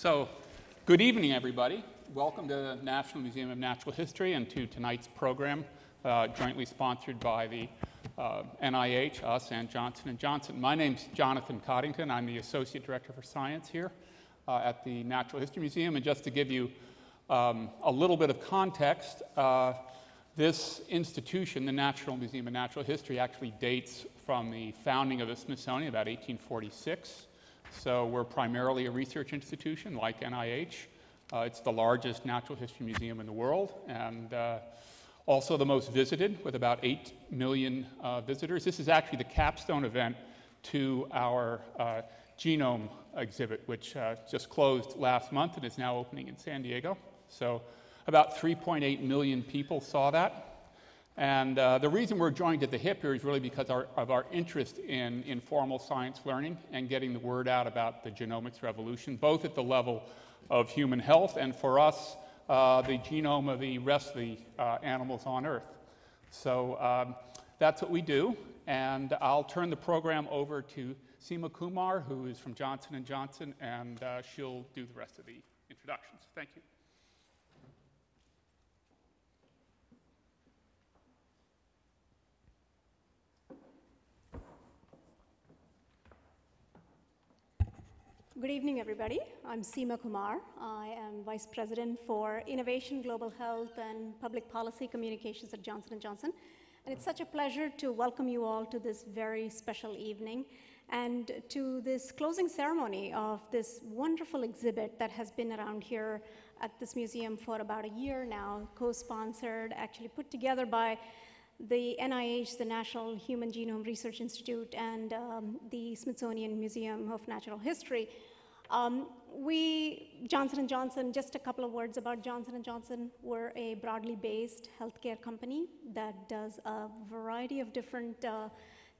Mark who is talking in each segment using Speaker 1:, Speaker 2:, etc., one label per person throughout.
Speaker 1: So, good evening, everybody. Welcome to the National Museum of Natural History and to tonight's program, uh, jointly sponsored by the uh, NIH, us, and Johnson & Johnson. My name's Jonathan Coddington. I'm the Associate Director for Science here uh, at the Natural History Museum. And just to give you um, a little bit of context, uh, this institution, the National Museum of Natural History, actually dates from the founding of the Smithsonian, about 1846. So we're primarily a research institution like NIH. Uh, it's the largest natural history museum in the world and uh, also the most visited with about 8 million uh, visitors. This is actually the capstone event to our uh, genome exhibit, which uh, just closed last month and is now opening in San Diego. So about 3.8 million people saw that. And uh, the reason we're joined at the hip here is really because our, of our interest in informal science learning and getting the word out about the genomics revolution, both at the level of human health and for us, uh, the genome of the rest of the uh, animals on Earth. So um, that's what we do. And I'll turn the program over to Seema Kumar, who is from Johnson & Johnson, and uh, she'll do the rest of the introductions. Thank you.
Speaker 2: Good evening, everybody. I'm Seema Kumar. I am Vice President for Innovation, Global Health, and Public Policy Communications at Johnson & Johnson. And it's such a pleasure to welcome you all to this very special evening and to this closing ceremony of this wonderful exhibit that has been around here at this museum for about a year now, co-sponsored, actually put together by the NIH, the National Human Genome Research Institute, and um, the Smithsonian Museum of Natural History. Um, we, Johnson & Johnson, just a couple of words about Johnson & Johnson. We're a broadly based healthcare company that does a variety of different uh,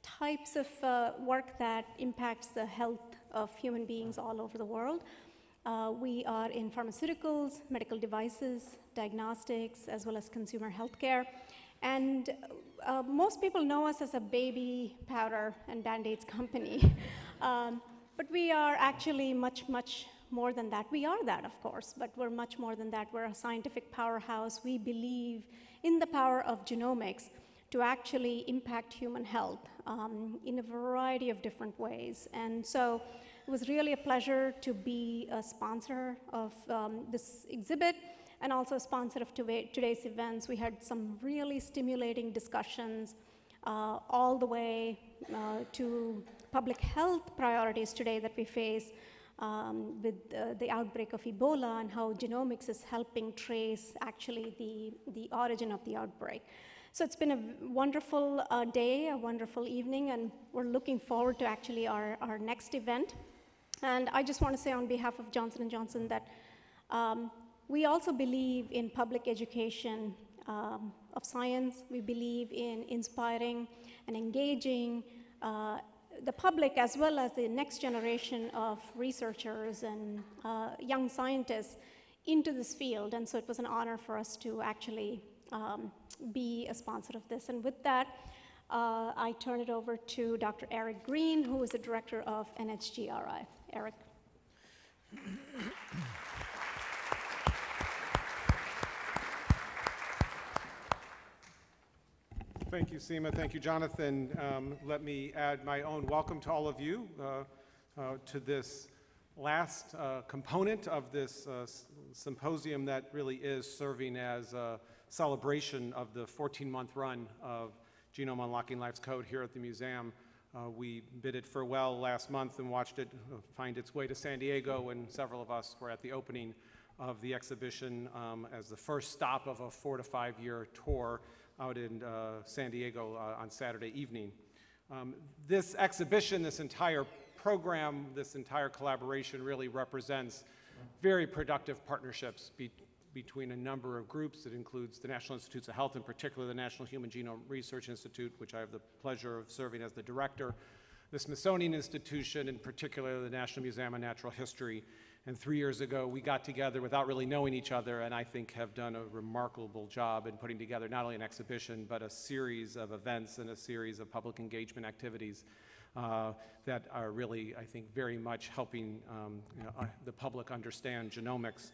Speaker 2: types of uh, work that impacts the health of human beings all over the world. Uh, we are in pharmaceuticals, medical devices, diagnostics, as well as consumer healthcare. And uh, most people know us as a baby powder and band-aids company. um, but we are actually much, much more than that. We are that, of course, but we're much more than that. We're a scientific powerhouse. We believe in the power of genomics to actually impact human health um, in a variety of different ways. And so it was really a pleasure to be a sponsor of um, this exhibit and also a sponsor of today's events. We had some really stimulating discussions uh, all the way uh, to public health priorities today that we face um, with uh, the outbreak of Ebola and how genomics is helping trace actually the, the origin of the outbreak. So it's been a wonderful uh, day, a wonderful evening, and we're looking forward to actually our, our next event. And I just want to say on behalf of Johnson & Johnson that um, we also believe in public education um, of science. We believe in inspiring and engaging uh, the public as well as the next generation of researchers and uh, young scientists into this field. And so it was an honor for us to actually um, be a sponsor of this. And with that, uh, I turn it over to Dr. Eric Green, who is the director of NHGRI. Eric.
Speaker 3: Thank you, Seema. Thank you, Jonathan. Um, let me add my own welcome to all of you uh, uh, to this last uh, component of this uh, symposium that really is serving as a celebration of the 14-month run of Genome Unlocking Life's Code here at the museum. Uh, we bid it farewell last month and watched it uh, find its way to San Diego, and several of us were at the opening of the exhibition um, as the first stop of a four to five year tour out in uh, San Diego uh, on Saturday evening. Um, this exhibition, this entire program, this entire collaboration really represents very productive partnerships be between a number of groups. It includes the National Institutes of Health, in particular the National Human Genome Research Institute, which I have the pleasure of serving as the director, the Smithsonian Institution, in particular the National Museum of Natural History, and three years ago, we got together without really knowing each other, and I think have done a remarkable job in putting together not only an exhibition, but a series of events and a series of public engagement activities uh, that are really, I think, very much helping um, you know, uh, the public understand genomics.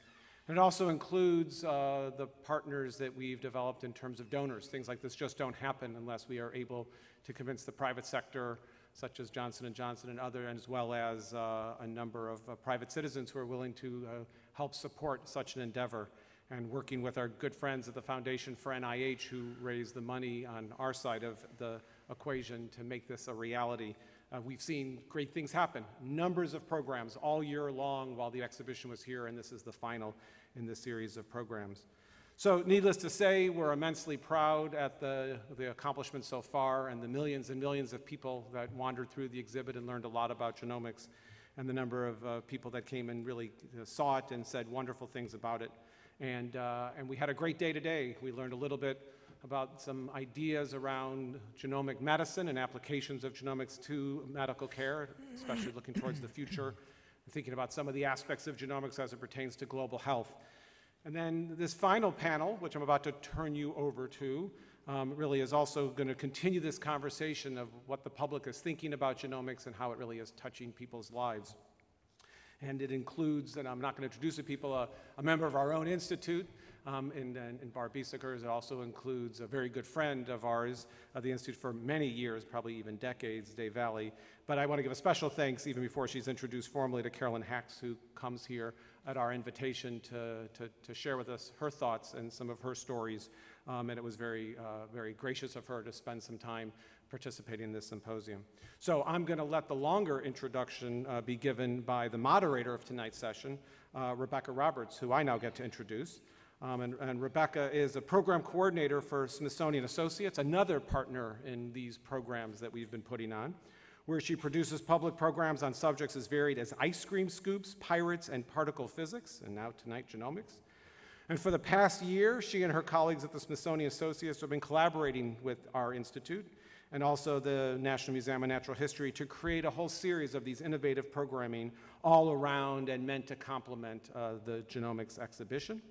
Speaker 3: And it also includes uh, the partners that we've developed in terms of donors. Things like this just don't happen unless we are able to convince the private sector, such as Johnson & Johnson and other, as well as uh, a number of uh, private citizens who are willing to uh, help support such an endeavor. And working with our good friends at the Foundation for NIH who raised the money on our side of the equation to make this a reality. Uh, we've seen great things happen, numbers of programs all year long while the exhibition was here, and this is the final in this series of programs. So needless to say, we're immensely proud at the, the accomplishments so far and the millions and millions of people that wandered through the exhibit and learned a lot about genomics and the number of uh, people that came and really uh, saw it and said wonderful things about it. And, uh, and we had a great day today. We learned a little bit about some ideas around genomic medicine and applications of genomics to medical care, especially looking towards the future, and thinking about some of the aspects of genomics as it pertains to global health. And then this final panel, which I'm about to turn you over to, um, really is also going to continue this conversation of what the public is thinking about genomics and how it really is touching people's lives. And it includes, and I'm not going to introduce the people, a, a member of our own institute, um, in, in, in. It also includes a very good friend of ours of the Institute for many years, probably even decades, Dave Valle. But I want to give a special thanks, even before she's introduced formally, to Carolyn Hax, who comes here at our invitation to, to, to share with us her thoughts and some of her stories. Um, and it was very, uh, very gracious of her to spend some time participating in this symposium. So I'm going to let the longer introduction uh, be given by the moderator of tonight's session, uh, Rebecca Roberts, who I now get to introduce. Um, and, and, Rebecca is a program coordinator for Smithsonian Associates, another partner in these programs that we've been putting on, where she produces public programs on subjects as varied as ice cream scoops, pirates, and particle physics, and now tonight genomics. And for the past year, she and her colleagues at the Smithsonian Associates have been collaborating with our institute and also the National Museum of Natural History to create a whole series of these innovative programming all around and meant to complement uh, the genomics exhibition.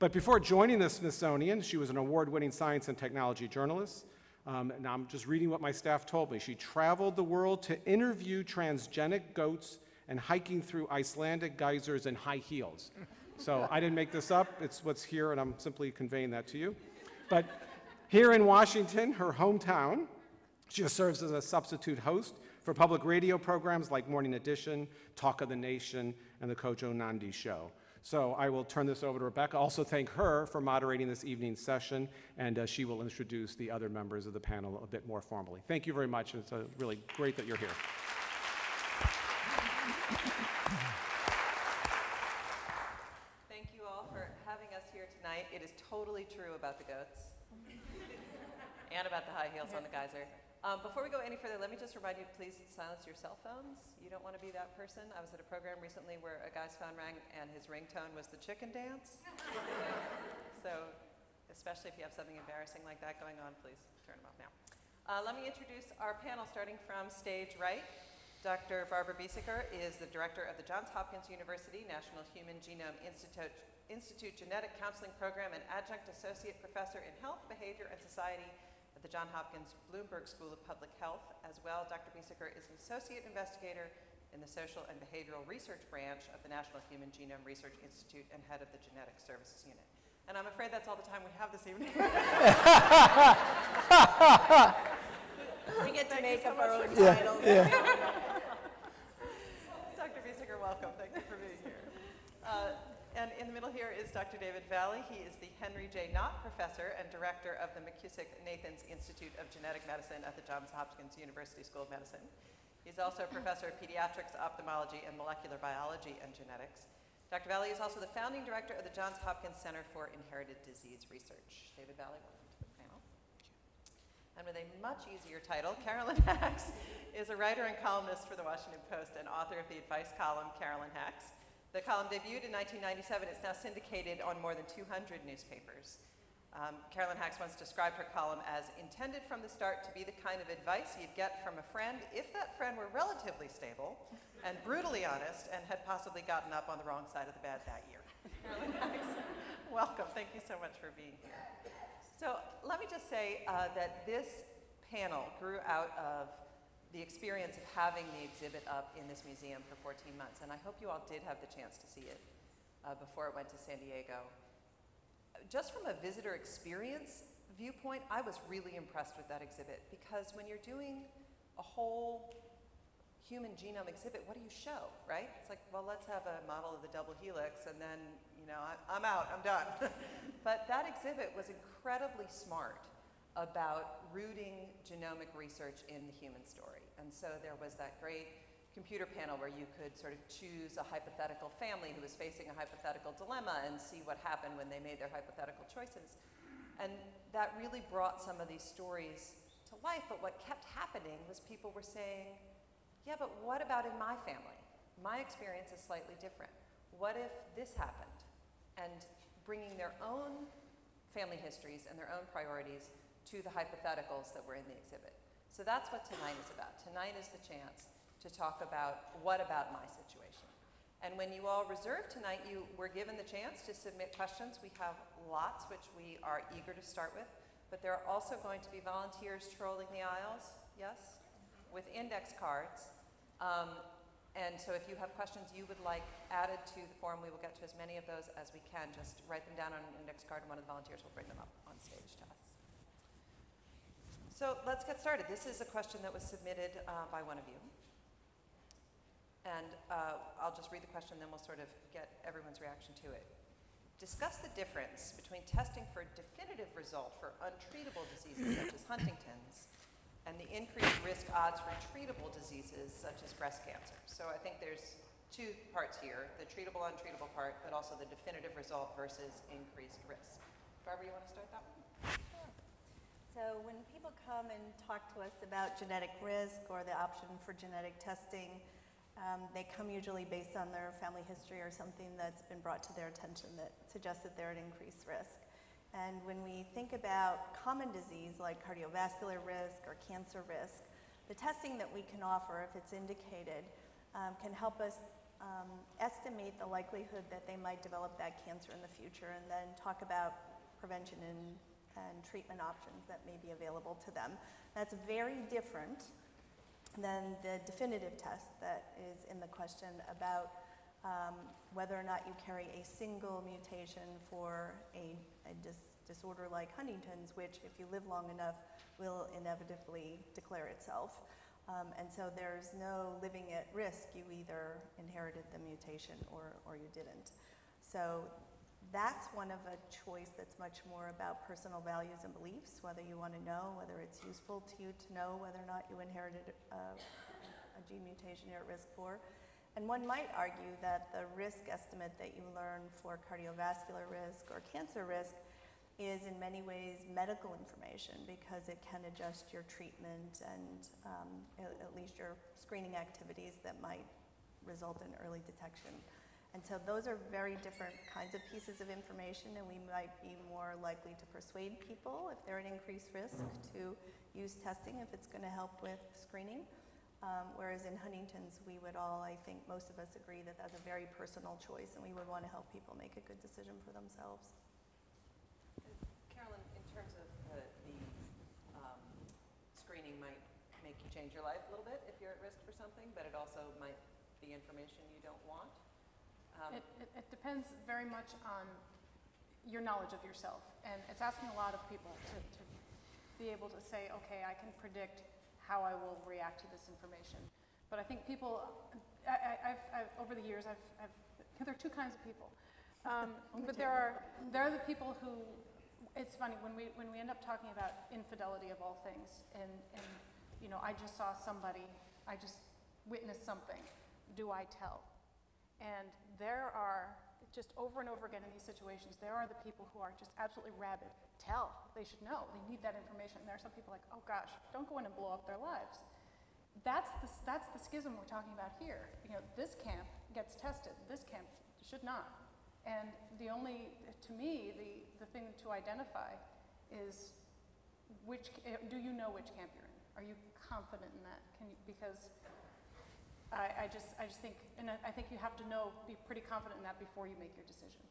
Speaker 3: But before joining the Smithsonian, she was an award-winning science and technology journalist. Um, and I'm just reading what my staff told me. She traveled the world to interview transgenic goats and hiking through Icelandic geysers in high heels. So I didn't make this up. It's what's here, and I'm simply conveying that to you. But here in Washington, her hometown, she serves as a substitute host for public radio programs like Morning Edition, Talk of the Nation, and the Kojo Nnamdi Show. So I will turn this over to Rebecca. Also thank her for moderating this evening's session, and uh, she will introduce the other members of the panel a bit more formally. Thank you very much. It's uh, really great that you're here.
Speaker 4: Thank you all for having us here tonight. It is totally true about the goats and about the high heels on the geyser. Um, before we go any further, let me just remind you, please silence your cell phones. You don't want to be that person. I was at a program recently where a guy's phone rang and his ringtone was the chicken dance. so, especially if you have something embarrassing like that going on, please turn them off now. Uh, let me introduce our panel starting from stage right. Dr. Barbara Biesecker is the director of the Johns Hopkins University National Human Genome Institute, Institute Genetic Counseling Program and adjunct associate professor in health, behavior, and society at the John Hopkins Bloomberg School of Public Health. As well, Dr. Biesecker is an associate investigator in the Social and Behavioral Research Branch of the National Human Genome Research Institute and head of the Genetic Services Unit. And I'm afraid that's all the time we have this evening.
Speaker 2: We get to
Speaker 4: Thank
Speaker 2: make
Speaker 4: you
Speaker 2: up
Speaker 4: so
Speaker 2: our
Speaker 4: much
Speaker 2: own
Speaker 4: for
Speaker 2: titles.
Speaker 4: Dr. Biesecker, welcome. Thank you for being here. Uh, and in the middle here is Dr. David Valle. He is the Henry J. Knott Professor and Director of the McKusick-Nathans Institute of Genetic Medicine at the Johns Hopkins University School of Medicine. He's also a professor of pediatrics, ophthalmology, and molecular biology and genetics. Dr. Valle is also the founding director of the Johns Hopkins Center for Inherited Disease Research. David Valle, welcome to the panel. And with a much easier title, Carolyn Hax is a writer and columnist for the Washington Post and author of the advice column Carolyn Hax. The column debuted in 1997. It's now syndicated on more than 200 newspapers. Um, Carolyn Hax once described her column as intended from the start to be the kind of advice you'd get from a friend if that friend were relatively stable and brutally honest and had possibly gotten up on the wrong side of the bed that year. Carolyn Hax, welcome. Thank you so much for being here. So let me just say uh, that this panel grew out of the experience of having the exhibit up in this museum for 14 months. And I hope you all did have the chance to see it uh, before it went to San Diego. Just from a visitor experience viewpoint, I was really impressed with that exhibit because when you're doing a whole human genome exhibit, what do you show, right? It's like, well, let's have a model of the double helix and then, you know, I, I'm out, I'm done. but that exhibit was incredibly smart about rooting genomic research in the human story. And so there was that great computer panel where you could sort of choose a hypothetical family who was facing a hypothetical dilemma and see what happened when they made their hypothetical choices. And that really brought some of these stories to life, but what kept happening was people were saying, yeah, but what about in my family? My experience is slightly different. What if this happened? And bringing their own family histories and their own priorities to the hypotheticals that were in the exhibit. So that's what tonight is about. Tonight is the chance to talk about what about my situation. And when you all reserved tonight, you were given the chance to submit questions. We have lots, which we are eager to start with, but there are also going to be volunteers trolling the aisles, yes, with index cards. Um, and so if you have questions you would like added to the form, we will get to as many of those as we can. Just write them down on an index card and one of the volunteers will bring them up on stage to us. So let's get started. This is a question that was submitted uh, by one of you. And uh, I'll just read the question, then we'll sort of get everyone's reaction to it. Discuss the difference between testing for a definitive result for untreatable diseases such as Huntington's and the increased risk odds for treatable diseases such as breast cancer. So I think there's two parts here, the treatable, untreatable part, but also the definitive result versus increased risk. Barbara, you want to start that one?
Speaker 5: So when people come and talk to us about genetic risk or the option for genetic testing, um, they come usually based on their family history or something that's been brought to their attention that suggests that they're at increased risk. And when we think about common disease like cardiovascular risk or cancer risk, the testing that we can offer, if it's indicated, um, can help us um, estimate the likelihood that they might develop that cancer in the future and then talk about prevention and and treatment options that may be available to them. That's very different than the definitive test that is in the question about um, whether or not you carry a single mutation for a, a dis disorder like Huntington's, which, if you live long enough, will inevitably declare itself. Um, and so there's no living at risk. You either inherited the mutation or, or you didn't. So that's one of a choice that's much more about personal values and beliefs, whether you want to know, whether it's useful to you to know whether or not you inherited a, a gene mutation you're at risk for. And one might argue that the risk estimate that you learn for cardiovascular risk or cancer risk is in many ways medical information because it can adjust your treatment and um, at least your screening activities that might result in early detection. And so those are very different kinds of pieces of information, and we might be more likely to persuade people if they're at increased risk to use testing if it's going to help with screening. Um, whereas in Huntington's, we would all, I think most of us agree that that's a very personal choice, and we would want to help people make a good decision for themselves.
Speaker 4: Carolyn, in terms of the, the um, screening might make you change your life a little bit if you're at risk for something, but it also might be information you don't want. Um,
Speaker 6: It, it, it depends very much on your knowledge of yourself. And it's asking a lot of people to, to be able to say, okay, I can predict how I will react to this information. But I think people, I, I, I've, I've, over the years, I've, I've, there are two kinds of people. Um, but there are, there are the people who, it's funny, when we, when we end up talking about infidelity of all things, and, and, you know, I just saw somebody, I just witnessed something, do I tell? And there are, just over and over again in these situations, there are the people who are just absolutely rabid. Tell, they should know, they need that information. And there are some people like, oh gosh, don't go in and blow up their lives. That's the, that's the schism we're talking about here. You know, this camp gets tested, this camp should not. And the only, to me, the, the thing to identify is which, eh, do you know which camp you're in? Are you confident in that? Can you, because I, I, just, I just think, and I think you have to know, be pretty confident in that before you make your decision.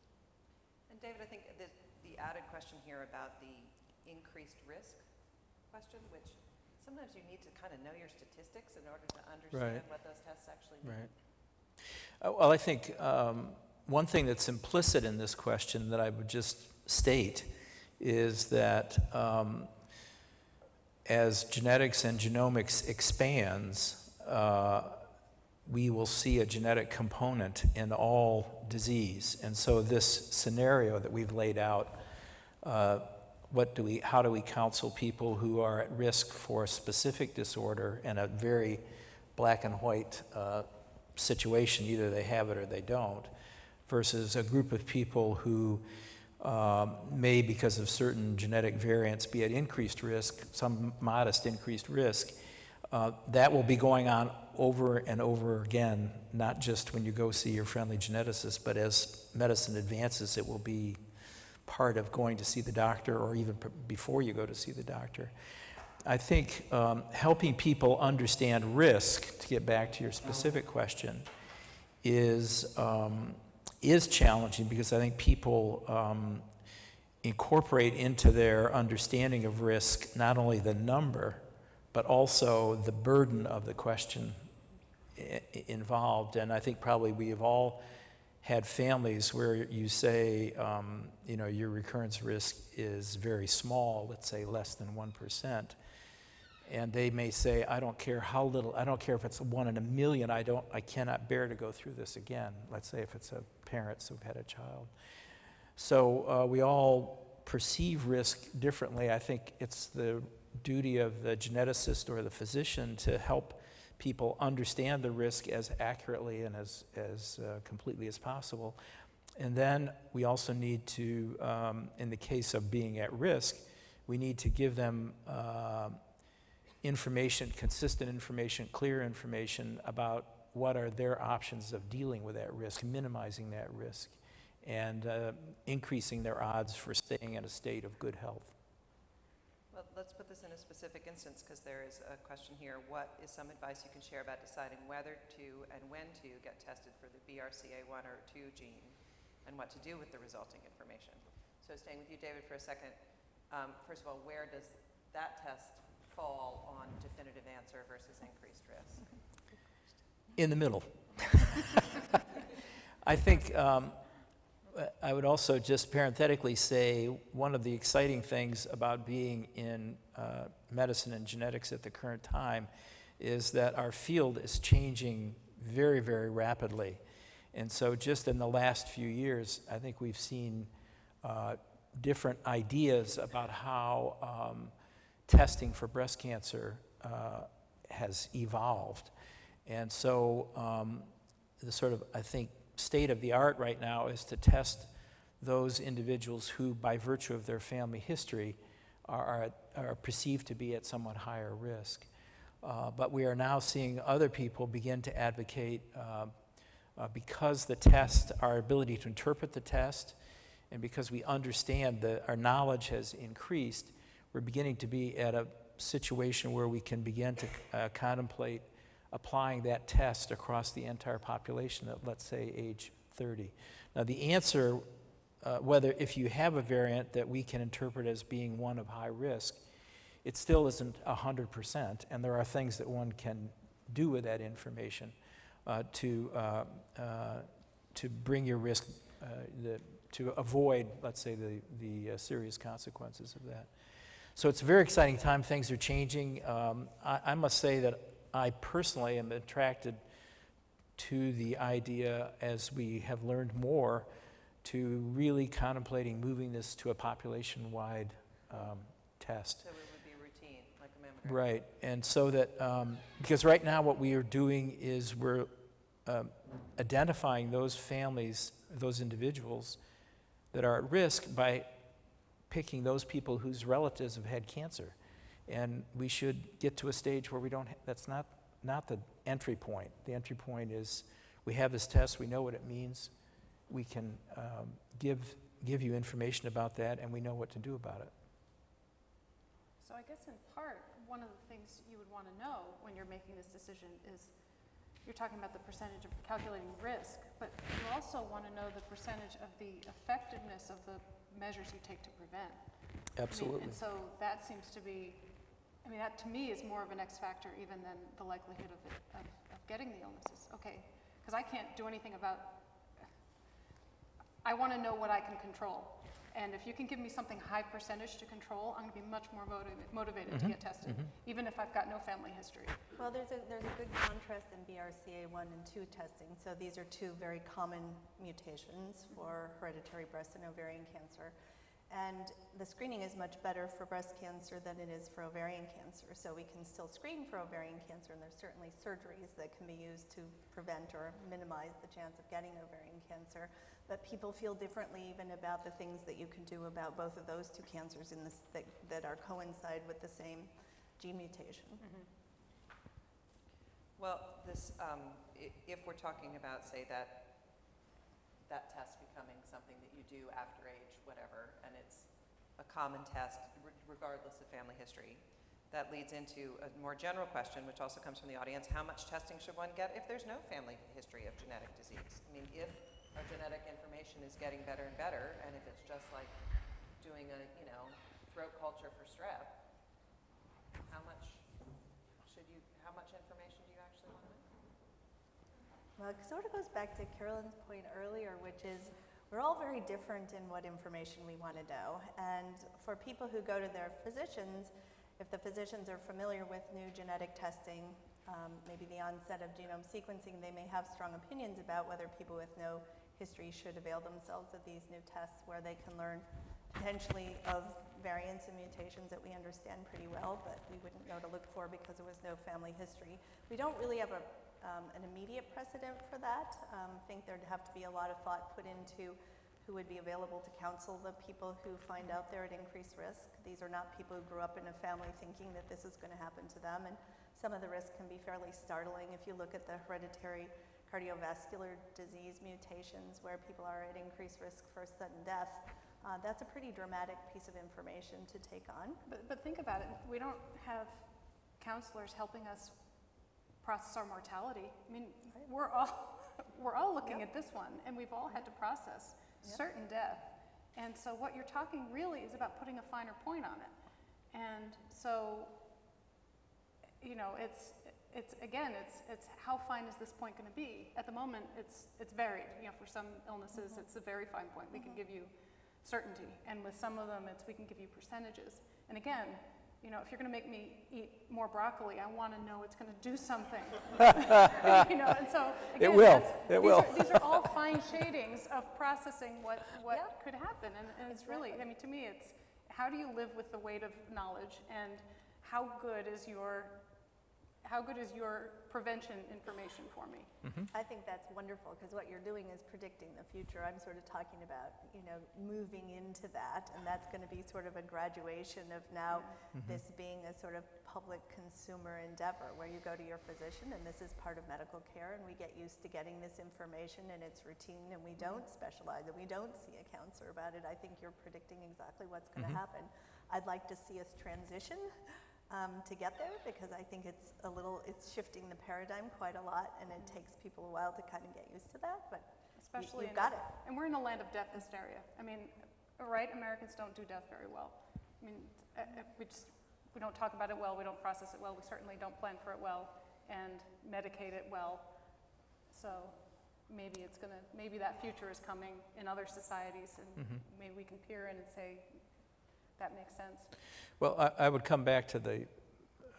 Speaker 4: And David, I think the, the added question here about the increased risk question, which sometimes you need to kind of know your statistics in order to understand what those tests actually mean.
Speaker 7: Right. Uh, Well, I think um, one thing that's implicit in this question that I would just state is that um, as genetics and genomics expands, uh, we will see a genetic component in all disease. And so this scenario that we've laid out, uh, what do we, how do we counsel people who are at risk for a specific disorder and a very black and white uh, situation, either they have it or they don't, versus a group of people who um, may, because of certain genetic variants, be at increased risk, some modest increased risk. Uh, that will be going on over and over again, not just when you go see your friendly geneticist, but as medicine advances, it will be part of going to see the doctor or even before you go to see the doctor. I think um, helping people understand risk, to get back to your specific question, is, um, is challenging because I think people um, incorporate into their understanding of risk not only the number, but also the burden of the question involved. And I think probably we have all had families where you say, um, you know, your recurrence risk is very small, let's say less than 1%. And they may say, I don't care how little, I don't care if it's one in a million, I don't, I cannot bear to go through this again. Let's say if it's a parents who've had a child. So uh, we all perceive risk differently. I think it's the duty of the geneticist or the physician to help people understand the risk as accurately and as, as uh, completely as possible. And then we also need to, um, in the case of being at risk, we need to give them uh, information, consistent information, clear information about what are their options of dealing with that risk, minimizing that risk, and uh, increasing their odds for staying in a state of good health.
Speaker 4: Let's put this in a specific instance because there is a question here. What is some advice you can share about deciding whether to and when to get tested for the BRCA1 or 2 gene and what to do with the resulting information? So staying with you, David, for a second. Um, first of all, where does that test fall on definitive answer versus increased risk?
Speaker 7: In the middle. I think um, I would also just parenthetically say one of the exciting things about being in uh, medicine and genetics at the current time is that our field is changing very, very rapidly. And so, just in the last few years, I think we've seen uh, different ideas about how um, testing for breast cancer uh, has evolved. And so, um, the sort of, I think, state of the art right now is to test those individuals who, by virtue of their family history, are, are, perceived to be at somewhat higher risk. Uh, but we are now seeing other people begin to advocate uh, uh, because the test, our ability to interpret the test, and because we understand that our knowledge has increased, we're beginning to be at a situation where we can begin to uh, contemplate applying that test across the entire population at, let's say, age 30. Now, the answer, uh, whether if you have a variant that we can interpret as being one of high risk, it still isn't 100%, and there are things that one can do with that information uh, to, uh, uh, to bring your risk, uh, the, to avoid, let's say, the, the uh, serious consequences of that. So it's a very exciting time. Things are changing. Um, I, I must say that I personally am attracted to the idea as we have learned more to really contemplating moving this to a population-wide um, test.
Speaker 4: So it would be routine, like a mammogram?
Speaker 7: Right, and so that, um, because right now what we are doing is we're um, identifying those families, those individuals that are at risk by picking those people whose relatives have had cancer. And we should get to a stage where we don't, ha- that's not, not the entry point. The entry point is, we have this test, we know what it means, we can um, give, give you information about that, and we know what to do about it.
Speaker 6: So I guess in part, one of the things you would want to know when you're making this decision is, you're talking about the percentage of calculating risk, but you also want to know the percentage of the effectiveness of the measures you take to prevent. I mean,
Speaker 7: Absolutely.
Speaker 6: And so that seems to be I mean, that to me is more of an X factor even than the likelihood of, it, of, of getting the illnesses. Okay, because I can't do anything about, I want to know what I can control. And if you can give me something high percentage to control, I'm going to be much more motivated, motivated to mm-hmm, get tested, mm-hmm. even if I've got no family history.
Speaker 5: Well, there's a, there's a good contrast in BRCA1 and 2 testing. So these are two very common mutations for hereditary breast and ovarian cancer. And the screening is much better for breast cancer than it is for ovarian cancer. So we can still screen for ovarian cancer, and there's certainly surgeries that can be used to prevent or minimize the chance of getting ovarian cancer. But people feel differently even about the things that you can do about both of those two cancers in this, that, that are coincide with the same gene mutation.
Speaker 4: Well, this, um, if we're talking about, say, that, that test becoming something that you do after age whatever, and it's a common test regardless of family history, that leads into a more general question, which also comes from the audience, how much testing should one get if there's no family history of genetic disease? I mean, if our genetic information is getting better and better, and if it's just like doing a, you know, throat culture for strep, how much should you, how much information do you actually want to know?
Speaker 5: Well, it sort of goes back to Carolyn's point earlier, which is we're all very different in what information we want to know. And for people who go to their physicians, if the physicians are familiar with new genetic testing, um, maybe the onset of genome sequencing, they may have strong opinions about whether people with no history should avail themselves of these new tests where they can learn potentially of variants and mutations that we understand pretty well, but we wouldn't know to look for because there was no family history. We don't really have a, um, an immediate precedent for that. Um, I think there'd have to be a lot of thought put into who would be available to counsel the people who find out they're at increased risk. These are not people who grew up in a family thinking that this is going to happen to them, and some of the risks can be fairly startling if you look at the hereditary cardiovascular disease mutations where people are at increased risk for sudden death. Uh, that's a pretty dramatic piece of information to take on.
Speaker 6: But, but think about it, we don't have counselors helping us process our mortality. I mean, we're all, we're all looking at this one, and we've all had to process certain death. And so what you're talking really is about putting a finer point on it. And so, you know, it's, it's, again, it's, it's how fine is this point going to be? At the moment, it's, it's varied. You know, for some illnesses, mm-hmm. it's a very fine point. We can mm-hmm. give you certainty. And with some of them, it's, we can give you percentages. And again, you know, if you're going to make me eat more broccoli, I want to know it's going to do something. you know, and so
Speaker 7: It will. It
Speaker 6: these
Speaker 7: will.
Speaker 6: Are, these are all fine shadings of processing what, what
Speaker 5: Yep.
Speaker 6: could happen. And, and it's really, I mean, to me, it's how do you live with the weight of knowledge and how good is your, how good is your prevention information for me? Mm-hmm.
Speaker 5: I think that's wonderful because what you're doing is predicting the future. I'm sort of talking about, you know, moving into that, and that's going to be sort of a graduation of now mm-hmm. this being a sort of public consumer endeavor where you go to your physician and this is part of medical care and we get used to getting this information and it's routine and we mm-hmm. don't specialize and we don't see a counselor about it. I think you're predicting exactly what's going to happen. I'd like to see us transition um, to get there because I think it's a little, it's shifting the paradigm quite a lot and it takes people a while to kind of get used to that, but you-
Speaker 6: Especially
Speaker 5: you've
Speaker 6: in
Speaker 5: got it.
Speaker 6: And we're in a land of death hysteria. I mean, right? Americans don't do death very well. I mean, uh, uh, we just we don't talk about it well. We don't process it well. We certainly don't plan for it well and medicate it well. So maybe it's gonna maybe that future is coming in other societies, and maybe we can peer in and say that makes sense.
Speaker 7: Well, I, I would come back to the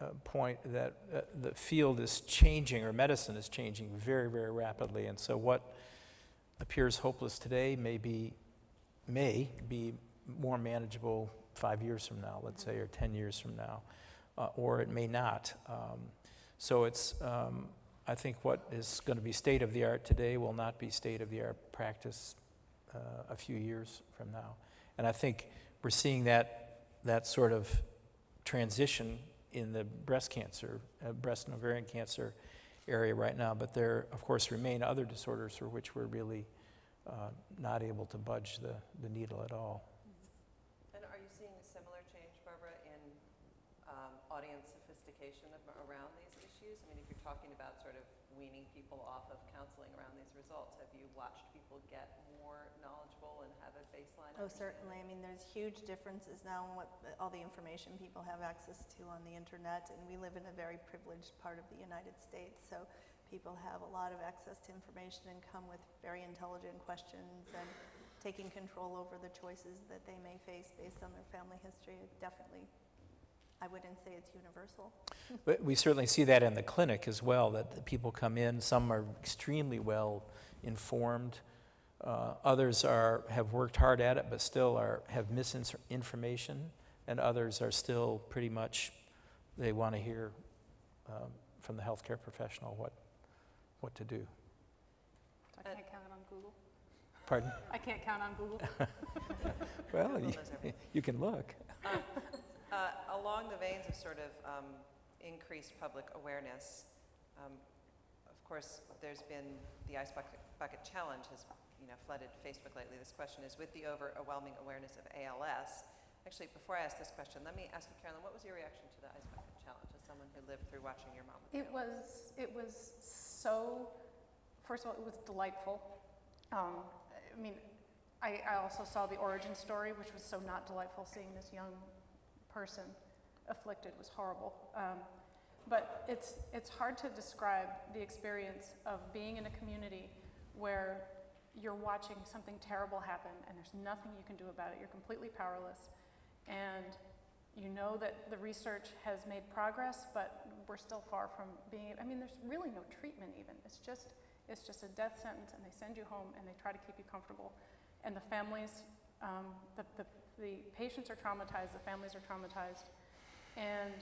Speaker 7: uh, point that uh, the field is changing, or medicine is changing very, very rapidly. And so what appears hopeless today may be, may be more manageable five years from now, let's say, or 10 years from now, uh, or it may not. Um, so it's, um, I think what is going to be state of the art today will not be state of the art practice uh, a few years from now. And I think we're seeing that, that sort of transition in the breast cancer, uh, breast and ovarian cancer area right now. But there, of course, remain other disorders for which we're really uh, not able to budge the, the needle at all.
Speaker 4: And are you seeing a similar change, Barbara, in um, audience sophistication around these issues? I mean, if you're talking about sort of weaning people off of counseling around these results, have you watched people get more knowledgeable and have a baseline?
Speaker 5: Oh, certainly. I mean, there's huge differences now in what, all the information people have access to on the internet, and we live in a very privileged part of the United States, so people have a lot of access to information and come with very intelligent questions and taking control over the choices that they may face based on their family history. Definitely, I wouldn't say it's universal.
Speaker 7: But we certainly see that in the clinic as well, that the people come in, some are extremely well informed, uh, others are, have worked hard at it, but still are, have misinformation, and others are still pretty much, they want to hear um, from the healthcare professional what, what to do.
Speaker 6: So I can't count on Google.
Speaker 7: Pardon?
Speaker 6: I can't count on Google.
Speaker 7: Well,
Speaker 4: Google
Speaker 7: you, you can look.
Speaker 4: Uh, Along the veins of sort of um, increased public awareness, um, of course, there's been, the Ice Bucket Bucket Challenge has, you know, flooded Facebook lately. This question is, with the overwhelming awareness of ALS, actually, before I ask this question, let me ask you, Carolyn, what was your reaction to the Ice Bucket Challenge as someone who lived through watching your mom with
Speaker 6: It
Speaker 4: ALS?
Speaker 6: was, it was so, first of all, it was delightful. Um, I mean, I, I also saw the origin story, which was so not delightful, seeing this young person afflicted was horrible. Um, but it's, it's hard to describe the experience of being in a community where you're watching something terrible happen and there's nothing you can do about it. You're completely powerless. And you know that the research has made progress, but we're still far from being, I mean, there's really no treatment even. It's just, it's just a death sentence and they send you home and they try to keep you comfortable. And the families, um, the, the, the patients are traumatized, the families are traumatized. And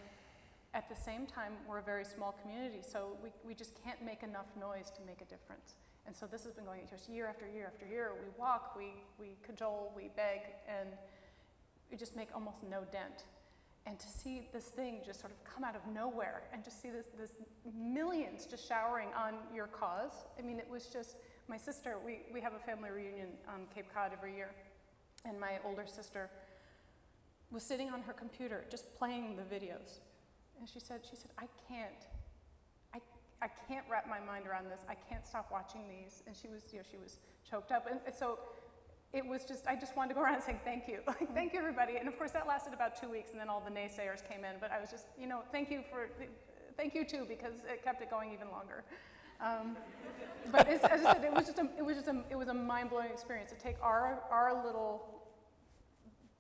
Speaker 6: at the same time, we're a very small community, so we, we just can't make enough noise to make a difference. And so this has been going just year after year after year. We walk, we, we cajole, we beg, and we just make almost no dent. And to see this thing just sort of come out of nowhere and just see this, this millions just showering on your cause, I mean, it was just, my sister, we, we have a family reunion on Cape Cod every year, and my older sister was sitting on her computer just playing the videos. And she said, she said, I can't, I, I can't wrap my mind around this. I can't stop watching these. And she was, you know, she was choked up. And, and so it was just, I just wanted to go around saying thank you. Like, thank you, everybody. And of course, that lasted about two weeks, and then all the naysayers came in. But I was just, you know, thank you for, thank you too, because it kept it going even longer. Um, but it's, as I said, it was just a, it was just a, it was a mind-blowing experience to take our, our little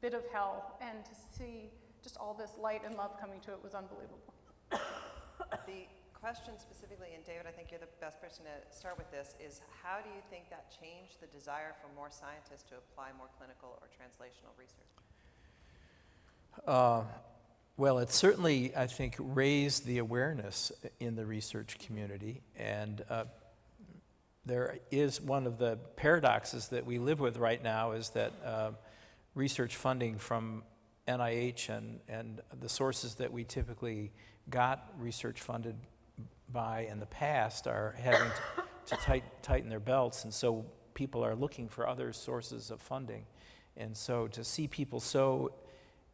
Speaker 6: bit of hell and to see just all this light and love coming to it was unbelievable.
Speaker 4: The question specifically, and David, I think you're the best person to start with this, is how do you think that changed the desire for more scientists to apply more clinical or translational research?
Speaker 7: Uh, Well, it certainly, I think, raised the awareness in the research community. And uh, there is one of the paradoxes that we live with right now is that uh, research funding from NIH and, and the sources that we typically got research funded by in the past are having to, to tight, tighten their belts. And so people are looking for other sources of funding. And so to see people so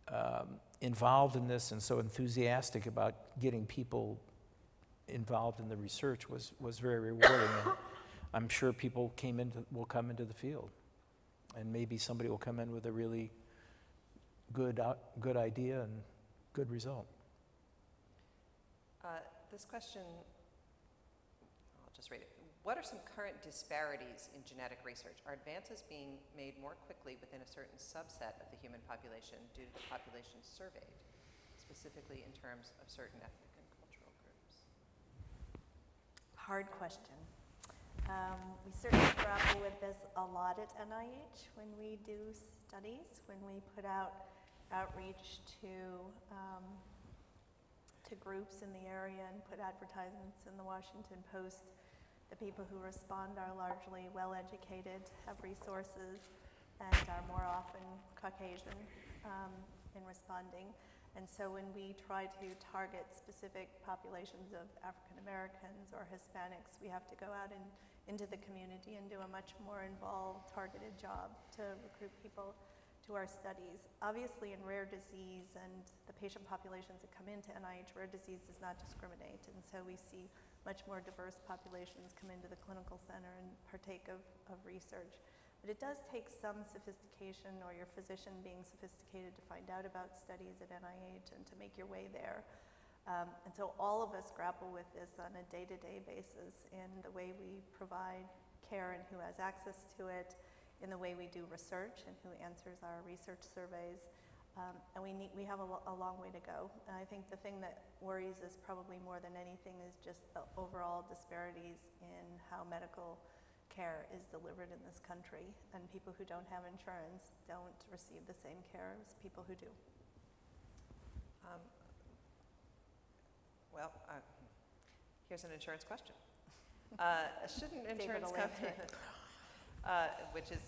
Speaker 7: um, involved in this and so enthusiastic about getting people involved in the research was, was very rewarding. And I'm sure people came into, will come into the field. And maybe somebody will come in with a really good, out- good idea and good result.
Speaker 4: Uh, This question, I'll just read it. What are some current disparities in genetic research? Are advances being made more quickly within a certain subset of the human population due to the population surveyed, specifically in terms of certain ethnic and cultural groups?
Speaker 5: Hard question. Um, we certainly grapple with this a lot at NIH when we do studies, when we put out outreach to um, to groups in the area and put advertisements in the Washington Post. The people who respond are largely well-educated, have resources, and are more often Caucasian um, in responding. And so when we try to target specific populations of African Americans or Hispanics, we have to go out in, into the community and do a much more involved, targeted job to recruit people to our studies. Obviously, in rare disease and the patient populations that come into NIH, rare disease does not discriminate. And so we see much more diverse populations come into the clinical center and partake of, of research. But it does take some sophistication or your physician being sophisticated to find out about studies at NIH and to make your way there. Um, and so all of us grapple with this on a day-to-day basis in the way we provide care and who has access to it, in the way we do research and who answers our research surveys. Um, and we, need, we have a, a long way to go. And I think the thing that worries us probably more than anything is just the overall disparities in how medical care is delivered in this country. And people who don't have insurance don't receive the same care as people who do.
Speaker 4: Um, Well, uh, here's an insurance question. Uh, Shouldn't insurance companies,
Speaker 5: answer
Speaker 4: which is,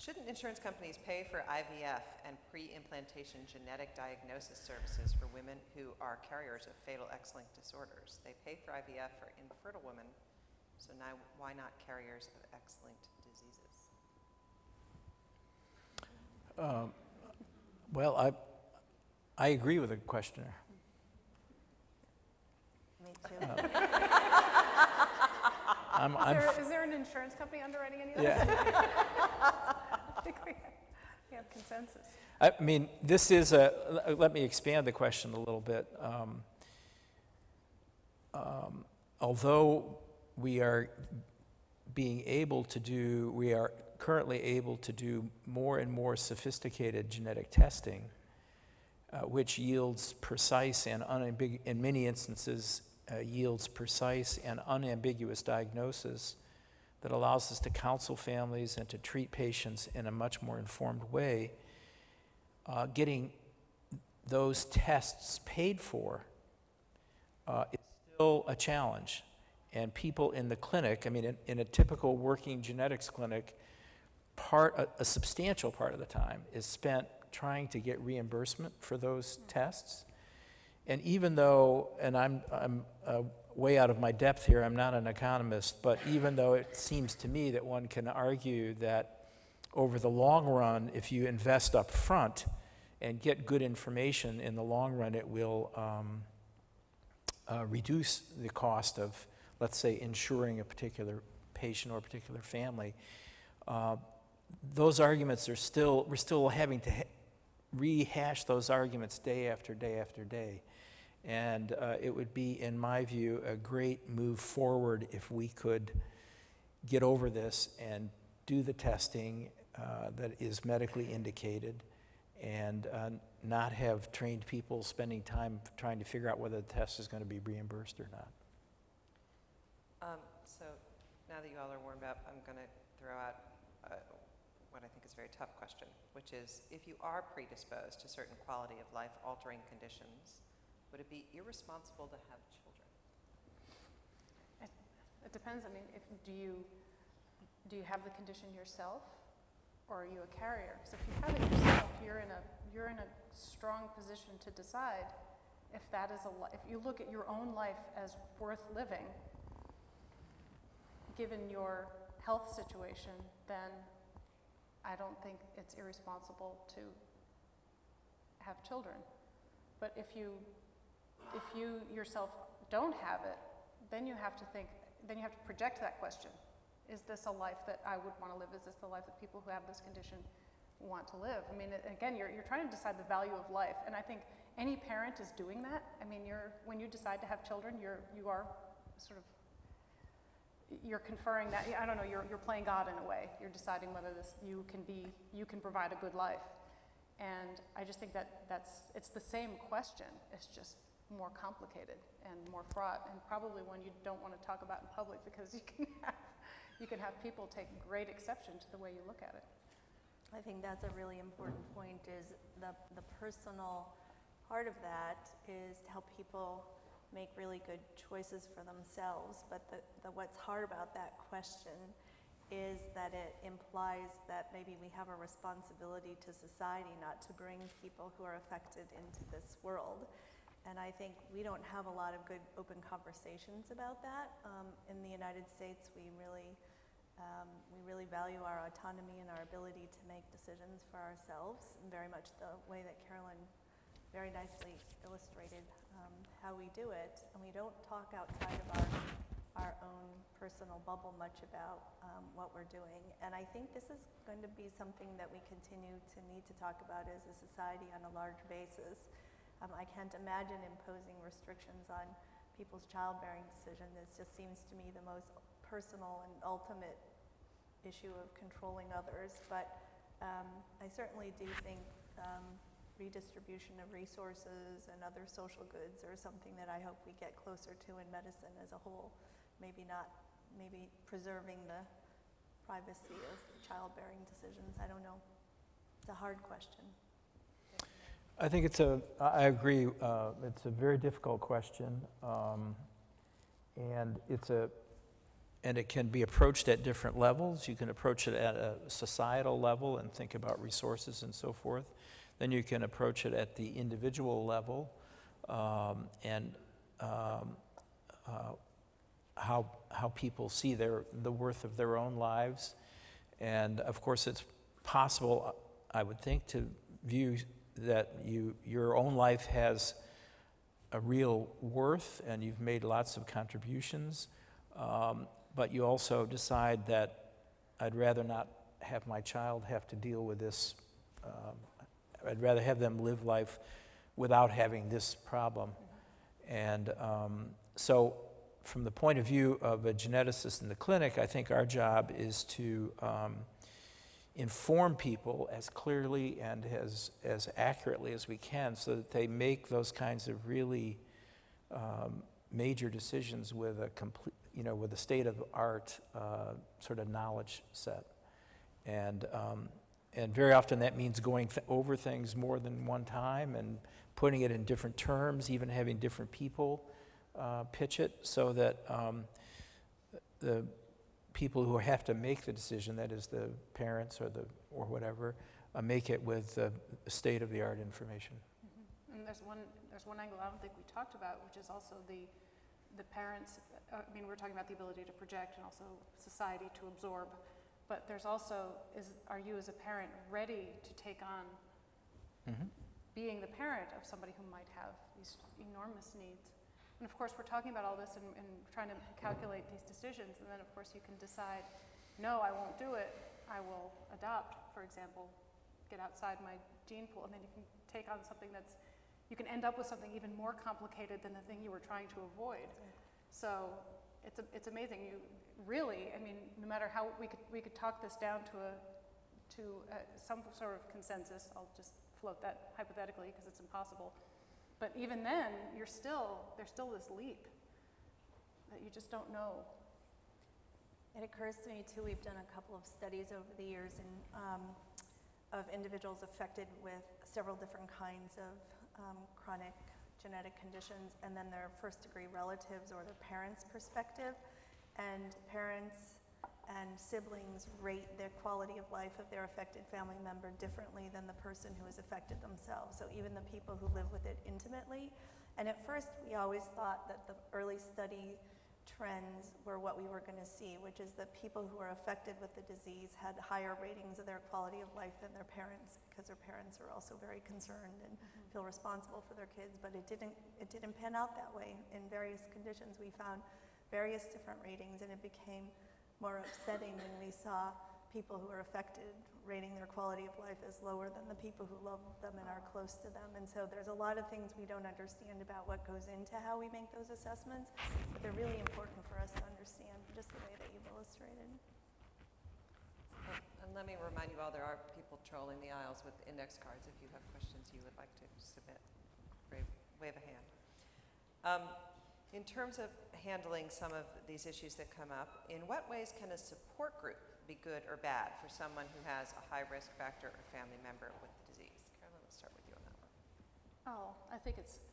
Speaker 4: shouldn't insurance companies pay for IVF and pre-implantation genetic diagnosis services for women who are carriers of fatal X-linked disorders? They pay for IVF for infertile women, so now why not carriers of X-linked diseases?
Speaker 7: Um, Well, I, I agree with the questioner.
Speaker 5: Me too.
Speaker 7: I'm,
Speaker 6: Is
Speaker 7: I'm,
Speaker 6: there, is there an insurance company underwriting any of this?
Speaker 7: yeah.
Speaker 6: I think we we have consensus.
Speaker 7: I mean, this is a, let me expand the question a little bit. Um, um, Although we are being able to do, we are currently able to do more and more sophisticated genetic testing, uh, which yields precise and unambiguous, in many instances, uh, yields precise and unambiguous diagnosis that allows us to counsel families and to treat patients in a much more informed way uh, getting those tests paid for uh, is still a challenge. And people in the clinic, I mean, in, in a typical working genetics clinic, part, a, a substantial part of the time is spent trying to get reimbursement for those tests. And even though, and I'm, I'm uh, way out of my depth here, I'm not an economist, but even though it seems to me that one can argue that over the long run, if you invest up front and get good information in the long run, it will um, uh, reduce the cost of, let's say, insuring a particular patient or a particular family. Uh, those arguments are still, we're still having to ha- rehash those arguments day after day after day. And uh, it would be, in my view, a great move forward if we could get over this and do the testing uh, that is medically indicated and uh, not have trained people spending time trying to figure out whether the test is going to be reimbursed or not.
Speaker 4: Um, So now that you all are warmed up, I'm going to throw out uh, what I think is a very tough question, which is, if you are predisposed to certain quality of life altering conditions, would it be irresponsible to have children?
Speaker 6: It depends, I mean, if, do you, do you have the condition yourself, or are you a carrier? Because if you have it yourself, you're in a, you're in a strong position to decide if that is a, if you look at your own life as worth living, given your health situation, then I don't think it's irresponsible to have children. But if you, if you yourself don't have it, then you have to think, then you have to project that question. Is this a life that I would want to live? Is this the life that people who have this condition want to live? I mean, again, you're, you're trying to decide the value of life. And I think any parent is doing that. I mean, you're, when you decide to have children, you're, you are sort of, you're conferring that, I don't know, you're, you're playing God in a way. You're deciding whether this, you can be, you can provide a good life. And I just think that that's, it's the same question. It's just more complicated and more fraught, and probably one you don't want to talk about in public because you can have, you can have people take great exception to the way you look at it.
Speaker 5: I think that's a really important point is the, the personal part of that is to help people make really good choices for themselves. But the, the, what's hard about that question is that it implies that maybe we have a responsibility to society not to bring people who are affected into this world. And I think we don't have a lot of good open conversations about that. Um, in the United States, we really um, we really value our autonomy and our ability to make decisions for ourselves, very much the way that Carolyn very nicely illustrated um, how we do it. And we don't talk outside of our, our own personal bubble much about um, what we're doing. And I think this is going to be something that we continue to need to talk about as a society on a large basis. Um, I can't imagine imposing restrictions on people's childbearing decision. This just seems to me the most personal and ultimate issue of controlling others. But um, I certainly do think um, redistribution of resources and other social goods are something that I hope we get closer to in medicine as a whole. Maybe not, maybe preserving the privacy of childbearing decisions. I don't know. It's a hard question.
Speaker 7: I think it's a, I agree, uh, it's a very difficult question. um, And it's a, and it can be approached at different levels. You can approach it at a societal level and think about resources and so forth. Then you can approach it at the individual level um, and um, uh, how, how people see their, the worth of their own lives. And of course, it's possible, I would think, to view that you, your own life has a real worth and you've made lots of contributions, um, but you also decide that I'd rather not have my child have to deal with this. Um, I'd rather have them live life without having this problem. And um, so, from the point of view of a geneticist in the clinic, I think our job is to um, inform people as clearly and as, as accurately as we can so that they make those kinds of really um, major decisions with a complete, you know, with a state of art uh, sort of knowledge set. And, um, and very often that means going th- over things more than one time and putting it in different terms, even having different people uh, pitch it so that um, the people who have to make the decision, that is the parents or the, or whatever, uh, make it with uh, state-of-the-art information.
Speaker 6: And there's one, there's one angle I don't think we talked about, which is also the, the parents, uh, I mean, we're talking about the ability to project and also society to absorb. But there's also, is, are you as a parent ready to take on
Speaker 7: Mhm.
Speaker 6: being the parent of somebody who might have these enormous needs? And of course, we're talking about all this and, and trying to calculate these decisions, and then of course you can decide, no, I won't do it. I will adopt, for example, get outside my gene pool, and then you can take on something that's, you can end up with something even more complicated than the thing you were trying to avoid. So it's, a, it's amazing. You really, I mean, no matter how we could, we could talk this down to a, to a, some sort of consensus. I'll just float that hypothetically because it's impossible. But even then, you're still, there's still this leap that you just don't know.
Speaker 5: It occurs to me too, we've done a couple of studies over the years in, um, of individuals affected with several different kinds of um, chronic genetic conditions and then their first degree relatives or their parents' perspective. And parents and siblings rate the quality of life of their affected family member differently than the person who is affected themselves. So even the people who live with it intimately. And at first, we always thought that the early study trends were what we were going to see, which is that people who are affected with the disease had higher ratings of their quality of life than their parents because their parents are also very concerned and mm-hmm. feel responsible for their kids. But it didn't, it didn't pan out that way. In various conditions, we found various different ratings, and it became more upsetting when we saw people who are affected rating their quality of life as lower than the people who love them and are close to them. And so there's a lot of things we don't understand about what goes into how we make those assessments, but they're really important for us to understand, just the way that you've illustrated.
Speaker 4: And let me remind you all, there are people trolling the aisles with index cards if you have questions you would like to submit. Wave, wave a hand. Um, in terms of handling some of these issues that come up, in what ways can a support group be good or bad for someone who has a high risk factor or family member with the disease? Carolyn, let's start with you on that one.
Speaker 6: Oh, I think it's,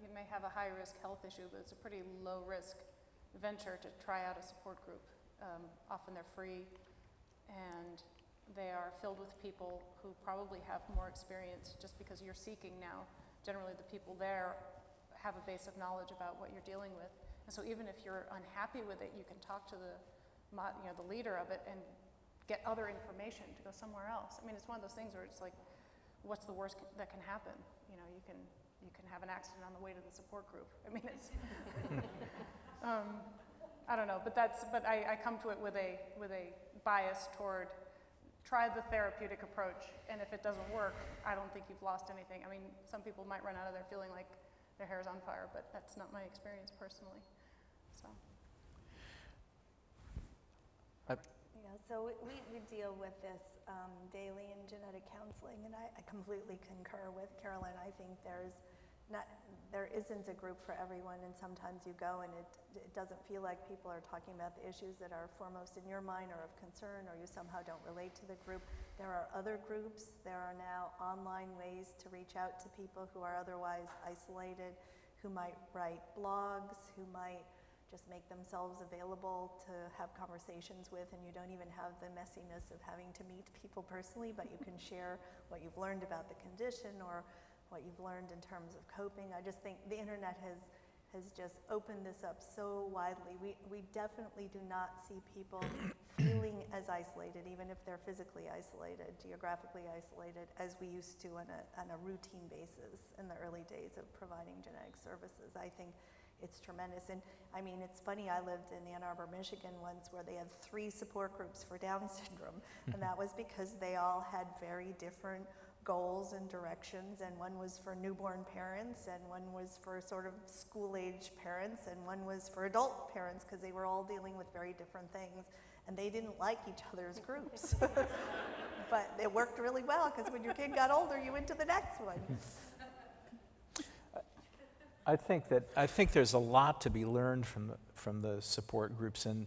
Speaker 6: you may have a high risk health issue, but it's a pretty low risk venture to try out a support group. Um, often they're free and they are filled with people who probably have more experience just because you're seeking now. Generally, the people there have a base of knowledge about what you're dealing with. And so even if you're unhappy with it, you can talk to the, you know, the leader of it and get other information to go somewhere else. I mean, it's one of those things where it's like, what's the worst that can happen? You know, you can, you can have an accident on the way to the support group. I mean, it's, um, I don't know, but that's, but I, I come to it with a, with a bias toward try the therapeutic approach, and if it doesn't work, I don't think you've lost anything. I mean, some people might run out of there feeling like their hair's on fire, but that's not my experience personally, so.
Speaker 5: Yeah, so we- we, we deal with this um, daily in genetic counseling, and I, I completely concur with Carolyn. I think there's not, there isn't a group for everyone, and sometimes you go and it, it doesn't feel like people are talking about the issues that are foremost in your mind or of concern, or you somehow don't relate to the group. There are other groups. There are now online ways to reach out to people who are otherwise isolated, who might write blogs, who might just make themselves available to have conversations with, and you don't even have the messiness of having to meet people personally, but you can share what you've learned about the condition or what you've learned in terms of coping. I just think the internet has has just opened this up so widely. We, we definitely do not see people feeling as isolated, even if they're physically isolated, geographically isolated, as we used to on a, on a routine basis in the early days of providing genetic services. I think it's tremendous. And I mean, it's funny, I lived in Ann Arbor, Michigan once where they had three support groups for Down syndrome. and that was because they all had very different goals and directions. And one was for newborn parents, and one was for sort of school age parents, and one was for adult parents because they were all dealing with very different things. And they didn't like each other's groups. but it worked really well because when your kid got older, you went to the next one.
Speaker 7: I think that, I think there's a lot to be learned from, the- from the support groups, and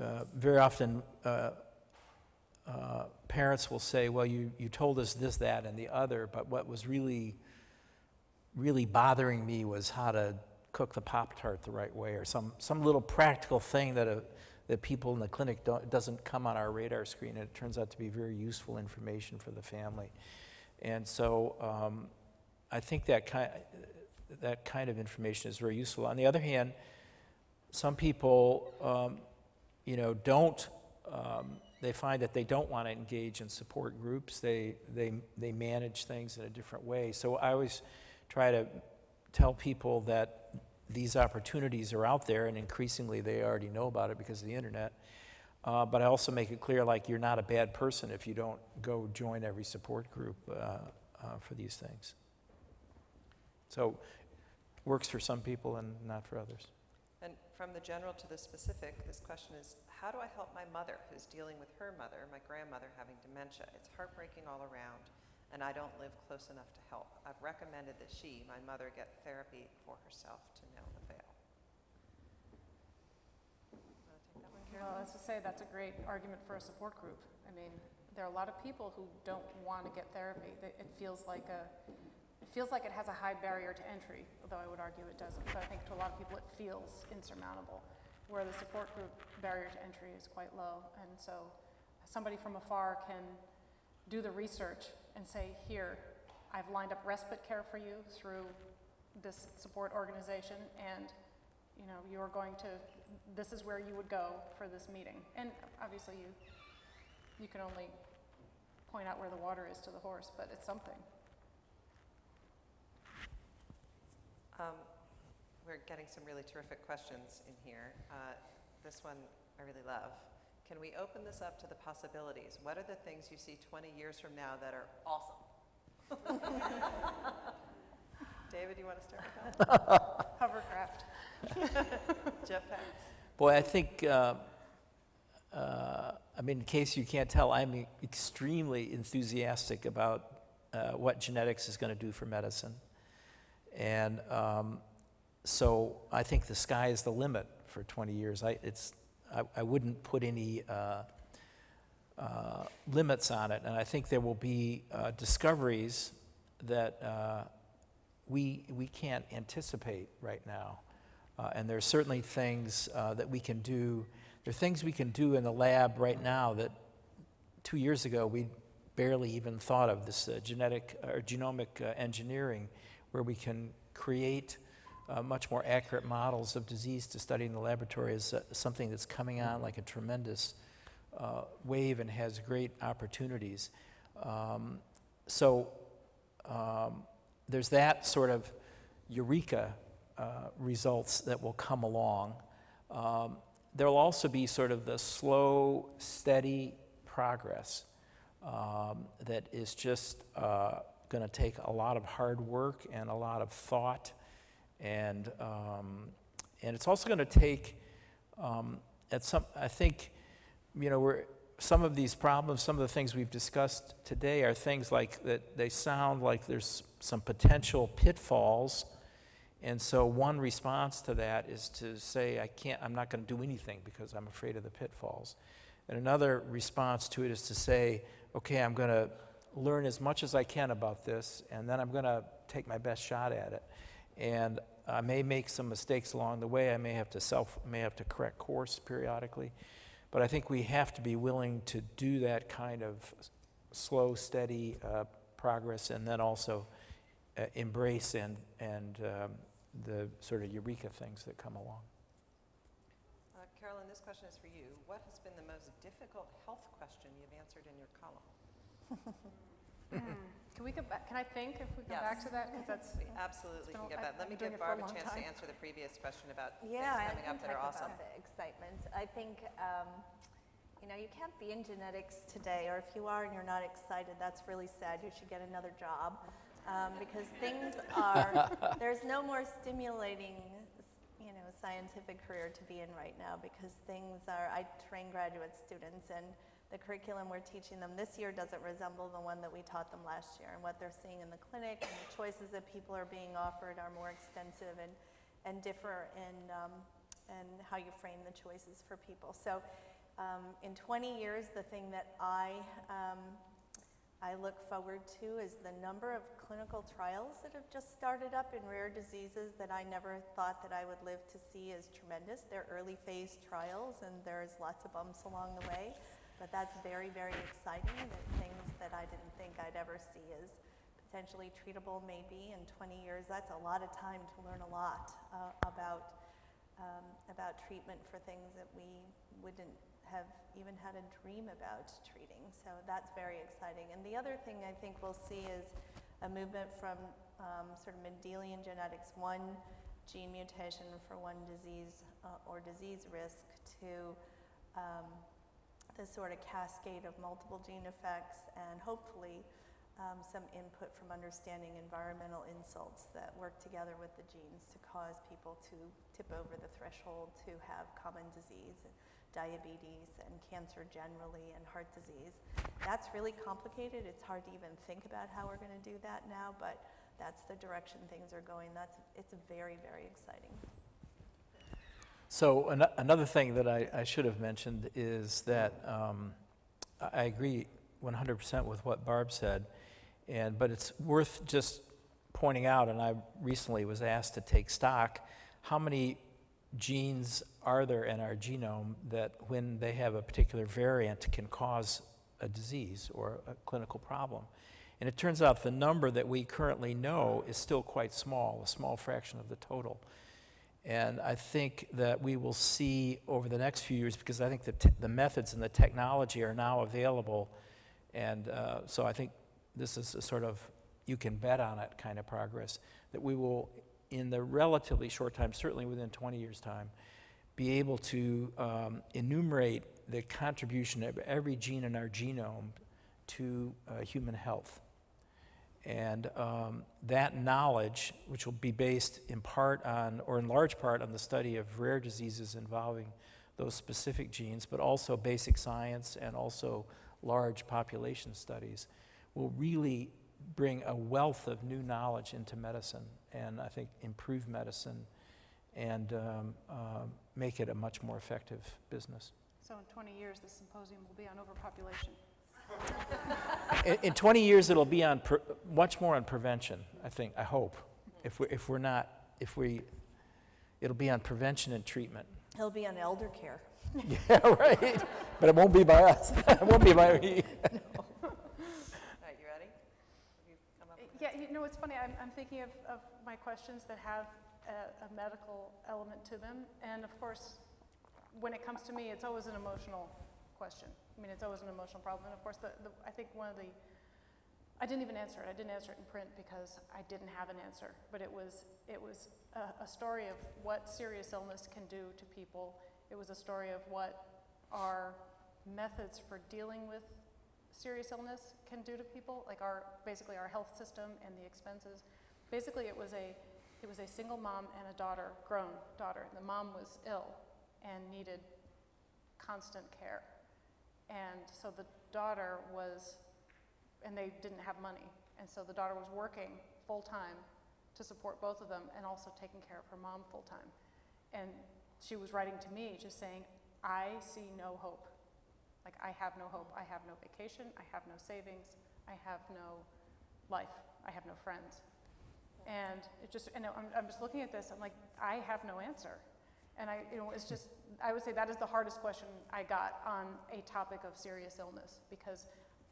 Speaker 7: uh, very often, uh, uh, parents will say, well, you, you told us this, that, and the other, but what was really, really bothering me was how to cook the Pop-Tart the right way, or some, some little practical thing that, a, that people in the clinic don't, doesn't come on our radar screen, and it turns out to be very useful information for the family. And so um, I think that kind, that kind of information is very useful. On the other hand, some people, um, you know, don't, um, they find that they don't want to engage in support groups. They, they, they manage things in a different way. So I always try to tell people that these opportunities are out there, and increasingly they already know about it because of the internet. Uh, but I also make it clear, like, you're not a bad person if you don't go join every support group uh, uh, for these things. So works for some people and not for others.
Speaker 4: From the general to the specific, this question is, how do I help my mother who's dealing with her mother, my grandmother, having dementia? It's heartbreaking all around, and I don't live close enough to help. I've recommended that she, my mother, get therapy for herself to no avail.
Speaker 6: Well, as I say, that's a great argument for a support group. I mean, there are a lot of people who don't want to get therapy. It feels like a, feels like it has a high barrier to entry, although I would argue it doesn't. But I think to a lot of people, it feels insurmountable, where the support group barrier to entry is quite low. And so somebody from afar can do the research and say, here, I've lined up respite care for you through this support organization, and you know, you're going to, this is where you would go for this meeting. And obviously, you, you can only point out where the water is to the horse, but it's something.
Speaker 4: Um, We're getting some really terrific questions in here. Uh, This one I really love. Can we open this up to the possibilities? What are the things you see 20 years from now that are awesome? David, you want to start with that?
Speaker 6: Hovercraft.
Speaker 4: Jetpacks?
Speaker 7: Boy, I think, uh, uh, I mean, in case you can't tell, I'm extremely enthusiastic about uh, what genetics is going to do for medicine. And um, so I think the sky is the limit for 20 years. I, it's, I, I wouldn't put any uh, uh, limits on it. And I think there will be uh, discoveries that uh, we, we can't anticipate right now. Uh, and are certainly things uh, that we can do. There are things we can do in the lab right now that two years ago we barely even thought of. This genetic or genomic engineering, where we can create uh, much more accurate models of disease to study in the laboratory, is uh, something that's coming on like a tremendous uh, wave and has great opportunities. Um, so um, there's that sort of eureka uh, results that will come along. Um, there'll also be sort of the slow, steady progress um, that is just uh, going to take a lot of hard work and a lot of thought, and um, and it's also going to take um, at some. I think, you know, we're some of these problems, some of the things we've discussed today are things like that. They sound like there's some potential pitfalls. And so one response to that is to say, I can't, I'm not going to do anything because I'm afraid of the pitfalls. And another response to it is to say, okay, I'm going to learn as much as I can about this, and then I'm going to take my best shot at it. And I may make some mistakes along the way. I may have to self, may have to correct course periodically. But I think we have to be willing to do that kind of slow, steady uh, progress, and then also uh, embrace and and um, the sort of eureka things that come along.
Speaker 4: Uh, Carolyn, this question is for you. What has been the most difficult health question you've answered in your column?
Speaker 6: Can we go back, can I think if we go
Speaker 4: Yes.
Speaker 6: back to that? Because that's,
Speaker 4: We absolutely
Speaker 6: been
Speaker 4: can
Speaker 6: a-
Speaker 4: get
Speaker 6: I've
Speaker 4: that. Let me
Speaker 6: been doing
Speaker 4: give
Speaker 6: it for a
Speaker 4: Barb a
Speaker 6: long
Speaker 4: chance to
Speaker 6: time.
Speaker 4: answer the previous question about things
Speaker 5: Yeah, I
Speaker 4: coming up that are awesome.
Speaker 5: about the excitement. I think, um, you know, you can't be in genetics today, or if you are and you're not excited, that's really sad. You should get another job. Um, because things are, there's no more stimulating, you know, scientific career to be in right now because things are, I train graduate students and the curriculum we're teaching them this year doesn't resemble the one that we taught them last year. And what they're seeing in the clinic and the choices that people are being offered are more extensive and, and differ in, um, in how you frame the choices for people. So um, in 20 years, the thing that I, um, I look forward to is the number of clinical trials that have just started up in rare diseases that I never thought that I would live to see is tremendous. They're early phase trials and there's lots of bumps along the way, but that's very, very exciting that things that I didn't think I'd ever see as potentially treatable maybe in 20 years. That's a lot of time to learn a lot uh, about um, about treatment for things that we wouldn't have even had a dream about treating. So that's very exciting. And the other thing I think we'll see is a movement from um, sort of Mendelian genetics, one gene mutation for one disease uh, or disease risk, to um, this sort of cascade of multiple gene effects and hopefully um, some input from understanding environmental insults that work together with the genes to cause people to tip over the threshold to have common disease, diabetes, and cancer generally, and heart disease. That's really complicated. It's hard to even think about how we're going to do that now, but that's the direction things are going. That's it's very, very exciting.
Speaker 7: So an- another thing that I, I should have mentioned is that um, I agree 100% with what Barb said, and but it's worth just pointing out. And I recently was asked to take stock. How many genes are there in our genome that, when they have a particular variant, can cause a disease or a clinical problem? And it turns out the number that we currently know is still quite small, a small fraction of the total. And I think that we will see over the next few years, because I think the, the methods and the technology are now available. And uh, so I think this is a sort of you can bet on it kind of progress, that we will, in the relatively short time, certainly within 20 years' time, be able to um, enumerate the contribution of every gene in our genome to uh, human health. And um, that knowledge, which will be based in part on, or in large part, on the study of rare diseases involving those specific genes, but also basic science and also large population studies, will really bring a wealth of new knowledge into medicine and I think improve medicine and um, uh, make it a much more effective business.
Speaker 6: so in 20 years, the symposium will be on overpopulation.
Speaker 7: In, in 20 years, it'll be on pre- much more on prevention. I think. I hope. If we if we're not if we, it'll be on prevention and treatment.
Speaker 5: He'll be on elder care.
Speaker 7: Yeah, right. But it won't be by us. it won't be by me.
Speaker 4: All right, you ready? Have you come up with
Speaker 6: Yeah, you know, it's funny, I'm, I'm thinking of, of my questions that have a, a medical element to them. And of course, when it comes to me, it's always an emotional question. I mean, it's always an emotional problem. And of course, the, the, I think one of the I didn't even answer it. I didn't answer it in print because I didn't have an answer. But it was, it was a, a story of what serious illness can do to people. It was a story of what our methods for dealing with serious illness can do to people, like our, basically our health system and the expenses. Basically, it was a, it was a single mom and a daughter, grown daughter. The mom was ill and needed constant care. And so the daughter was, and they didn't have money. And so the daughter was working full time to support both of them and also taking care of her mom full time. And she was writing to me just saying, I see no hope. Like, I have no hope. I have no vacation. I have no savings. I have no life. I have no friends. And it just, and I'm, I'm just looking at this, I'm like, I have no answer. And I, you know, it's just, I would say that is the hardest question I got on a topic of serious illness because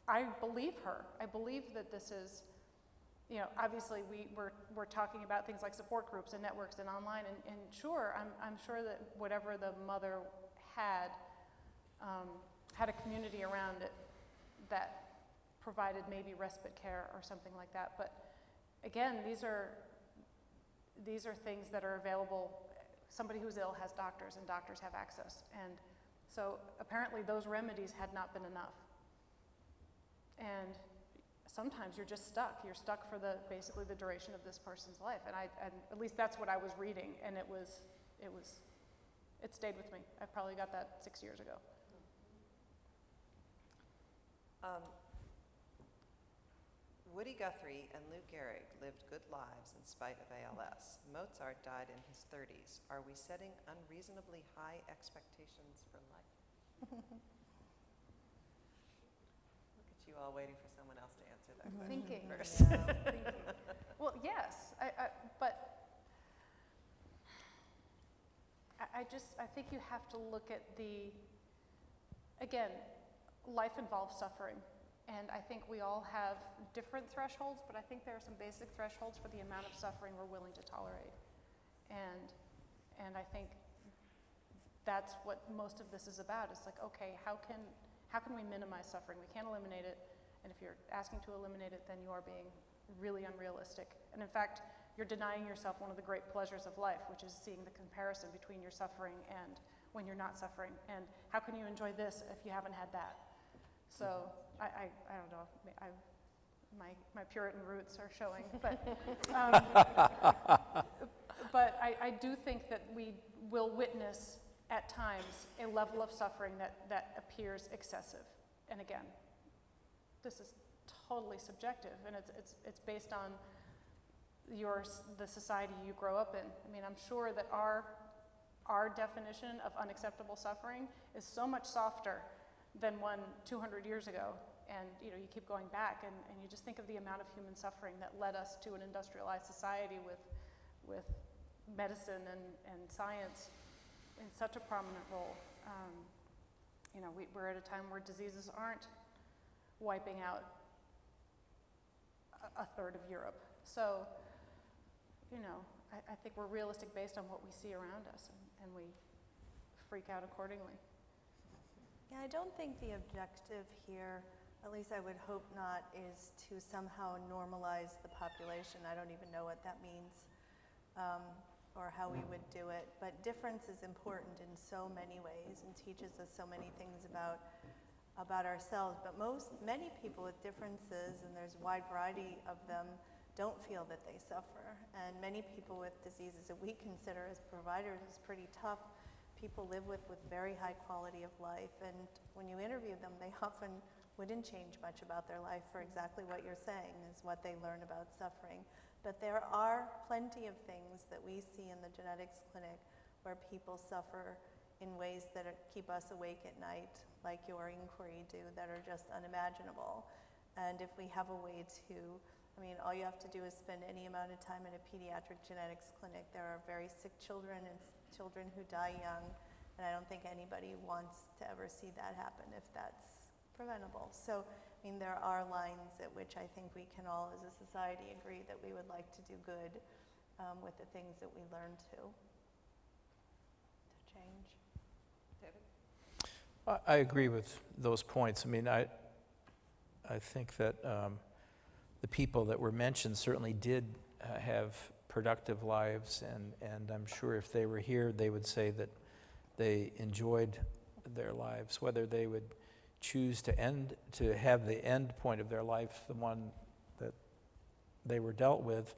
Speaker 6: I believe her. I believe that this is, you know, obviously we, we're, we're talking about things like support groups and networks and online, and, and sure, I'm, I'm sure that whatever the mother had, um, had a community around it that provided maybe respite care or something like that. But again, these are, these are things that are available. Somebody who's ill has doctors, and doctors have access. And so apparently those remedies had not been enough. And sometimes you're just stuck. You're stuck for the basically the duration of this person's life. And I, and at least that's what I was reading, and it was, it was, it stayed with me. I probably got that six years ago.
Speaker 4: Um, Woody Guthrie and Lou Gehrig lived good lives in spite of ALS. Mozart died in his 30s. Are we setting unreasonably high expectations for life? Look at you all waiting for someone else to answer that question
Speaker 6: Thinking.
Speaker 4: first.
Speaker 6: Yeah, thinking. Well, yes, I, I, but I, I just, I think you have to look at the, again, life involves suffering. And I think we all have different thresholds, but I think there are some basic thresholds for the amount of suffering we're willing to tolerate. And, and I think that's what most of this is about. It's like, okay, how can, how can we minimize suffering? We can't eliminate it. And if you're asking to eliminate it, then you are being really unrealistic. And in fact, you're denying yourself one of the great pleasures of life, which is seeing the comparison between your suffering and when you're not suffering. And how can you enjoy this if you haven't had that? So I, I, I don't know, I, my, my Puritan roots are showing, but, um, but I, I do think that we will witness at times a level of suffering that, that appears excessive. And again, this is totally subjective, and it's, it's, it's based on your, the society you grow up in. I mean, I'm sure that our, our definition of unacceptable suffering is so much softer than one 200 years ago. And you know, you keep going back, and, and you just think of the amount of human suffering that led us to an industrialized society with, with medicine and, and science in such a prominent role. Um, you know, we, we're at a time where diseases aren't wiping out a, a third of Europe. So, you know, I, I think we're realistic based on what we see around us, and, and we freak out accordingly.
Speaker 5: Yeah, I don't think the objective here, at least I would hope not, is to somehow normalize the population. I don't even know what that means um, or how we would do it. But difference is important in so many ways and teaches us so many things about about ourselves. But most, many people with differences, and there's a wide variety of them, don't feel that they suffer. And many people with diseases that we consider as providers is pretty tough people live with with very high quality of life. And when you interview them, they often wouldn't change much about their life for exactly what you're saying is what they learn about suffering. But there are plenty of things that we see in the genetics clinic where people suffer in ways that are, keep us awake at night, like your inquiry do, that are just unimaginable. And if we have a way to, I mean, all you have to do is spend any amount of time in a pediatric genetics clinic. There are very sick children and children who die young, and I don't think anybody wants to ever see that happen if that's preventable. So, I mean, there are lines at which I think we can all, as a society, agree that we would like to do good um, with the things that we learn to, to change.
Speaker 4: David?
Speaker 7: I I agree with those points. I mean, I, I think that um, the people that were mentioned certainly did uh, have productive lives, and, and I'm sure if they were here, they would say that they enjoyed their lives. Whether they would choose to end, to have the end point of their life, the one that they were dealt with,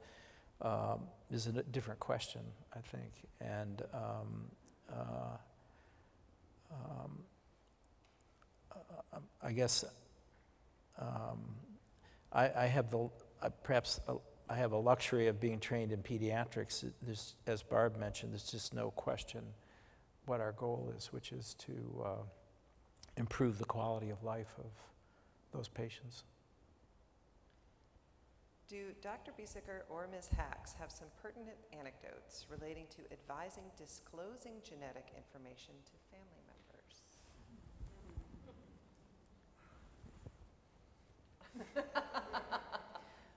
Speaker 7: um, is a different question, I think. And um, uh, um, I guess um, I, I have the, uh, perhaps I have a luxury of being trained in pediatrics. There's, as Barb mentioned, there's just no question what our goal is, which is to uh, improve the quality of life of those patients.
Speaker 4: Do Dr. Biesecker or Ms. Hax have some pertinent anecdotes relating to advising disclosing genetic information to family members?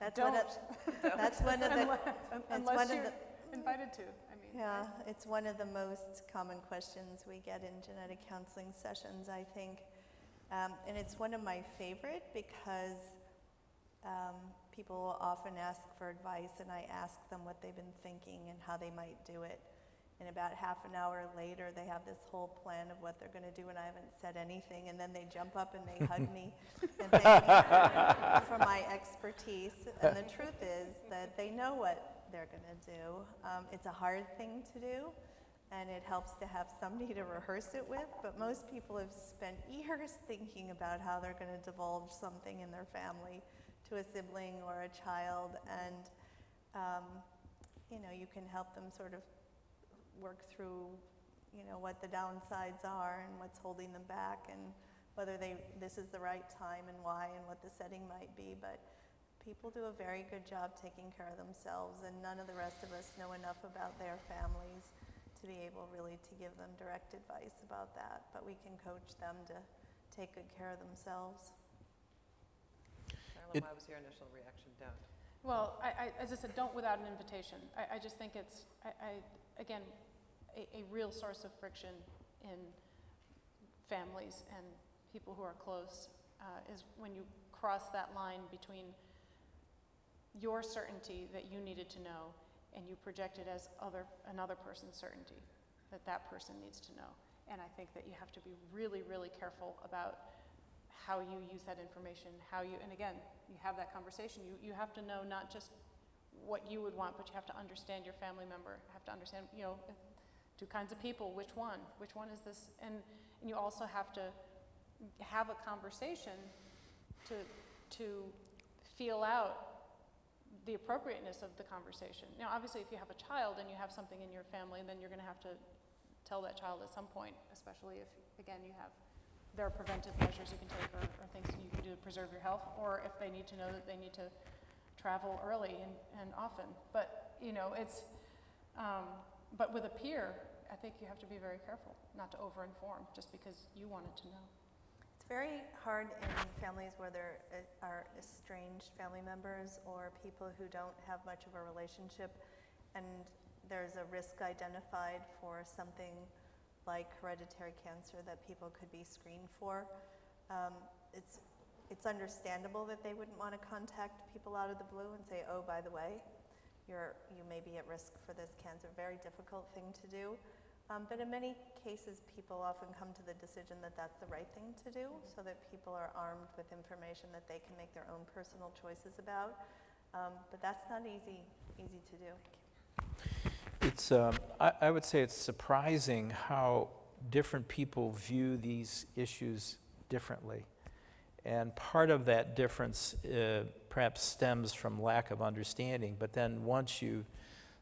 Speaker 5: That's one of, that's one of the,
Speaker 6: Unless- Unless
Speaker 5: one of
Speaker 6: you're
Speaker 5: the,
Speaker 6: invited to, I mean.
Speaker 5: yeah, it's one of the most common questions we get in genetic counseling sessions, I think. Um, and it's one of my favorite because um, people will often ask for advice and I ask them what they've been thinking and how they might do it. And about half an hour later, they have this whole plan of what they're going to do, and I haven't said anything. And then they jump up and they hug me and thank me for my expertise. And the truth is that they know what they're going to do. Um, it's a hard thing to do, and it helps to have somebody to rehearse it with. But most people have spent years thinking about how they're going to divulge something in their family to a sibling or a child, and um, you know you can help them sort of work through you know what the downsides are and what's holding them back and whether they this is the right time and why and what the setting might be but people do a very good job taking care of themselves and none of the rest of us know enough about their families to be able really to give them direct advice about that but we can coach them to take good care of themselves
Speaker 4: Carolyn,
Speaker 7: It-
Speaker 4: why was your initial reaction don't?
Speaker 6: Well, I, I, as I said, don't without an invitation. I, I just think it's, I, I, again, a, a real source of friction in families and people who are close uh, is when you cross that line between your certainty that you needed to know and you project it as other, another person's certainty that that person needs to know. And I think that you have to be really, really careful about how you use that information, how you, and again, you have that conversation. You, you have to know not just what you would want, but you have to understand your family member. Have to understand, you know, two kinds of people, which one? Which one is this? And, and you also have to have a conversation to, to feel out the appropriateness of the conversation. Now, obviously, if you have a child and you have something in your family, then you're going to have to tell that child at some point, especially if, again, you have there are preventive measures you can take or, or things you can do to preserve your health, or if they need to know that they need to travel early and, and often. But, you know, it's, um, but with a peer, I think you have to be very careful not to over-inform just because you wanted to know.
Speaker 5: It's very hard in families where there are estranged family members or people who don't have much of a relationship, and there's a risk identified for something like hereditary cancer that people could be screened for. Um, it's, it's understandable that they wouldn't want to contact people out of the blue and say, oh, by the way, you're, you may be at risk for this cancer. Very difficult thing to do. Um, but in many cases, people often come to the decision that that's the right thing to do, so that people are armed with information that they can make their own personal choices about. Um, but that's not easy, easy to do.
Speaker 7: It's, um, I, I would say it's surprising how different people view these issues differently. And part of that difference uh, perhaps stems from lack of understanding, but then once you've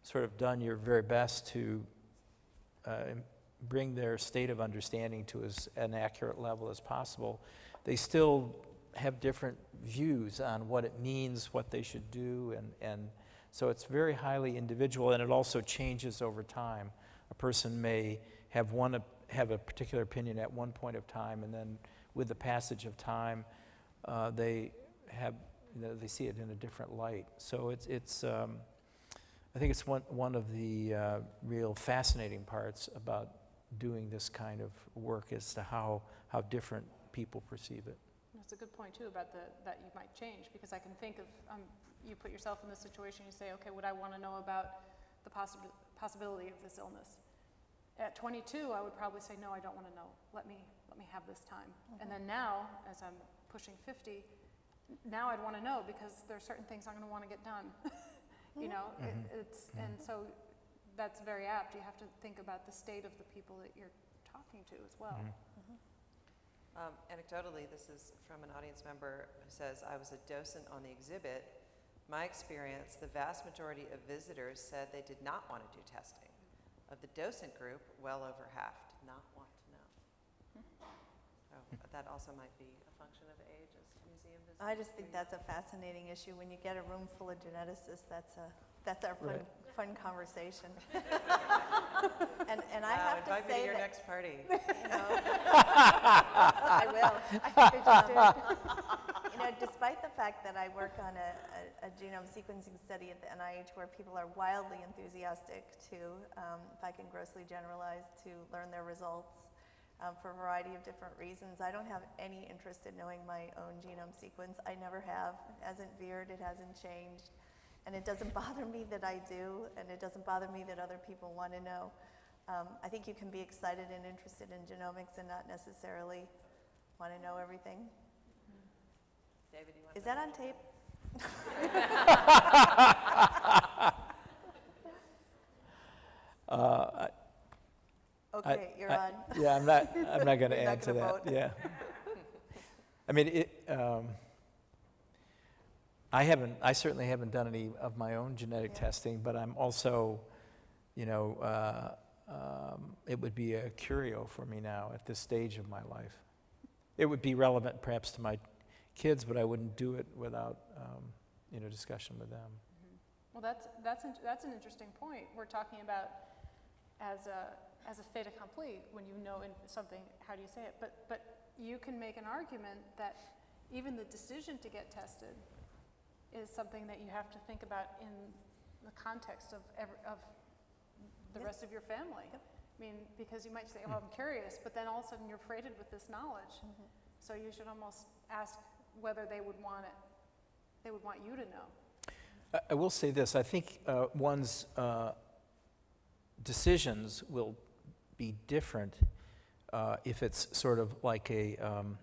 Speaker 7: sort of done your very best to uh, bring their state of understanding to as an accurate level as possible, they still have different views on what it means, what they should do, and, and so it's very highly individual, and it also changes over time. A person may have one have a particular opinion at one point of time, and then with the passage of time, uh, they have you know, they see it in a different light. So it's it's um, I think it's one one of the uh, real fascinating parts about doing this kind of work as to how how different people perceive it.
Speaker 6: That's That's a good point too about the, that you might change, because I can think of, um, you put yourself in this situation, you say, okay, would I want to know about the possib- possibility of this illness? At 22, I would probably say, no, I don't want to know. Let me, let me have this time. And then now, as I'm pushing 50, now I'd want to know because there are certain things I'm going to want to get done. you mm-hmm. know, it, mm-hmm. it's, mm-hmm. and so that's very apt. You have to think about the state of the people that you're talking to as well.
Speaker 4: Um, Anecdotally, this is from an audience member who says, I was a docent on the exhibit. My experience, the vast majority of visitors said they did not want to do testing. Of the docent group, well over half did not want to know. So that also might be a function of age as museum visitors.
Speaker 5: I just think that's a fascinating issue. When you get a room full of geneticists, that's a, that's our fun,
Speaker 7: Right.
Speaker 5: fun conversation. And, and I have to
Speaker 4: invite me to
Speaker 5: say
Speaker 4: your
Speaker 5: that,
Speaker 4: next party.
Speaker 5: you know, I will.
Speaker 6: I think they just did.
Speaker 5: You know, despite the fact that I work on a, a, a genome sequencing study at the NIH where people are wildly enthusiastic to, um, if I can grossly generalize, to learn their results um, for a variety of different reasons. I don't have any interest in knowing my own genome sequence. I never have. It hasn't veered, it hasn't changed. And it doesn't bother me that I do, and it doesn't bother me that other people want to know. Um, I think you can be excited and interested in genomics and not necessarily want to know everything.
Speaker 4: David, you want to?
Speaker 5: Is that on tape?
Speaker 7: Uh, I-
Speaker 5: Okay, you're
Speaker 7: I-
Speaker 5: on.
Speaker 7: Yeah, I'm not, I'm not going to add to that,
Speaker 5: vote.
Speaker 7: yeah. I mean, it, um, I haven't, I certainly haven't done any of my own genetic
Speaker 5: Yeah.
Speaker 7: testing, but I'm also, you know, uh, um, it would be a curio for me now at this stage of my life. It would be relevant perhaps to my kids, but I wouldn't do it without, um, you know, discussion with them.
Speaker 6: Well, that's, that's, that's an interesting point. We're talking about as a, as a fait accompli, when you know in something, how do you say it? But, but you can make an argument that even the decision to get tested is something that you have to think about in the context of, every, of the
Speaker 5: Yep.
Speaker 6: rest of your family.
Speaker 5: Yep.
Speaker 6: I mean, because you might say, oh, I'm curious, but then all of a sudden you're freighted with this knowledge.
Speaker 5: Mm-hmm.
Speaker 6: So you should almost ask whether they would want it, they would want you to know.
Speaker 7: I- I will say this, I think uh, one's uh, decisions will be different uh, if it's sort of like a, um,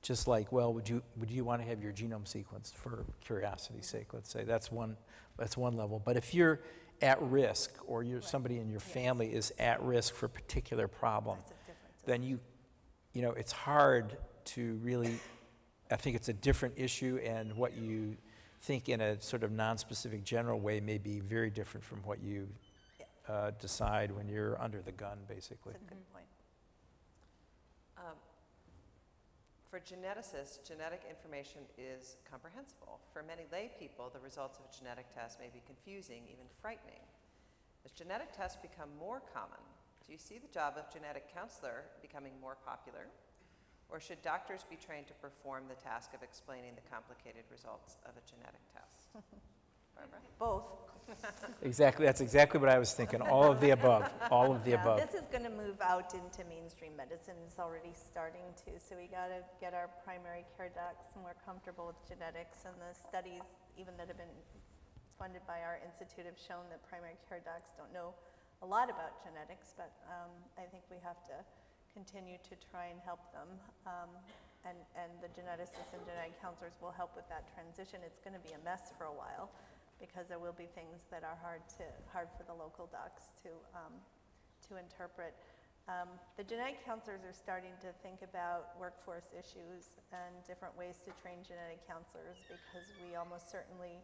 Speaker 7: just like, well, would you, would you want to have your genome sequenced for curiosity's sake, let's say, that's one, that's one level. But if you're at risk, or you're, somebody in your family is at risk for a particular problem,
Speaker 5: a
Speaker 7: then you, you know, it's hard to really, I think it's a different issue, and what you think in a sort of non-specific general way may be very different from what you. Uh, decide when you're under the gun, basically.
Speaker 5: That's a good point.
Speaker 4: Um, For geneticists, genetic information is comprehensible. For many lay people, the results of a genetic test may be confusing, even frightening. As genetic tests become more common, do you see the job of genetic counselor becoming more popular? Or should doctors be trained to perform the task of explaining the complicated results of a genetic test? Barbara?
Speaker 5: Both.
Speaker 7: Exactly, that's exactly what I was thinking, all of the above, all of the
Speaker 5: Yeah,
Speaker 7: above.
Speaker 5: This is going to move out into mainstream medicine. It's already starting to. So we got to get our primary care docs more comfortable with genetics. And the studies, even that have been funded by our institute, have shown that primary care docs don't know a lot about genetics. But um, I think we have to continue to try and help them. Um, and, and the geneticists and genetic counselors will help with that transition. It's going to be a mess for a while because there will be things that are hard to hard for the local docs to um, to interpret. Um, the genetic counselors are starting to think about workforce issues and different ways to train genetic counselors because we almost certainly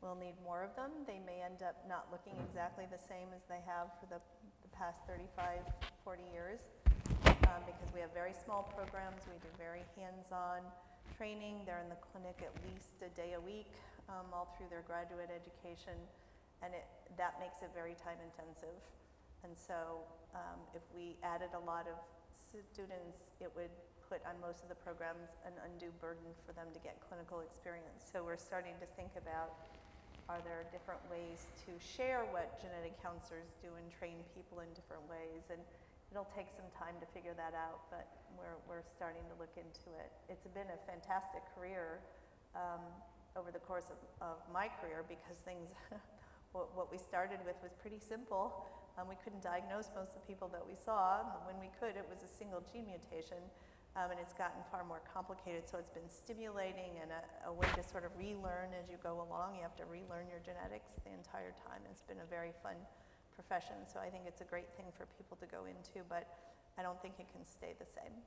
Speaker 5: will need more of them. They may end up not looking exactly the same as they have for the, the past 35, 40 years um, because we have very small programs. We do very hands-on training. They're in the clinic at least a day a week um, all through their graduate education, and it, that makes it very time-intensive. And so um, if we added a lot of students, it would put on most of the programs an undue burden for them to get clinical experience. So we're starting to think about are there different ways to share what genetic counselors do and train people in different ways? And it'll take some time to figure that out, but we're, we're starting to look into it. It's been a fantastic career um, over the course of, of my career because things, what, what we started with was pretty simple. Um, we couldn't diagnose most of the people that we saw. When we could, it was a single gene mutation. Um, and it's gotten far more complicated. So it's been stimulating and a, a way to sort of relearn as you go along. You have to relearn your genetics the entire time. It's been a very fun profession. So I think it's a great thing for people to go into, but I don't think it can stay the same.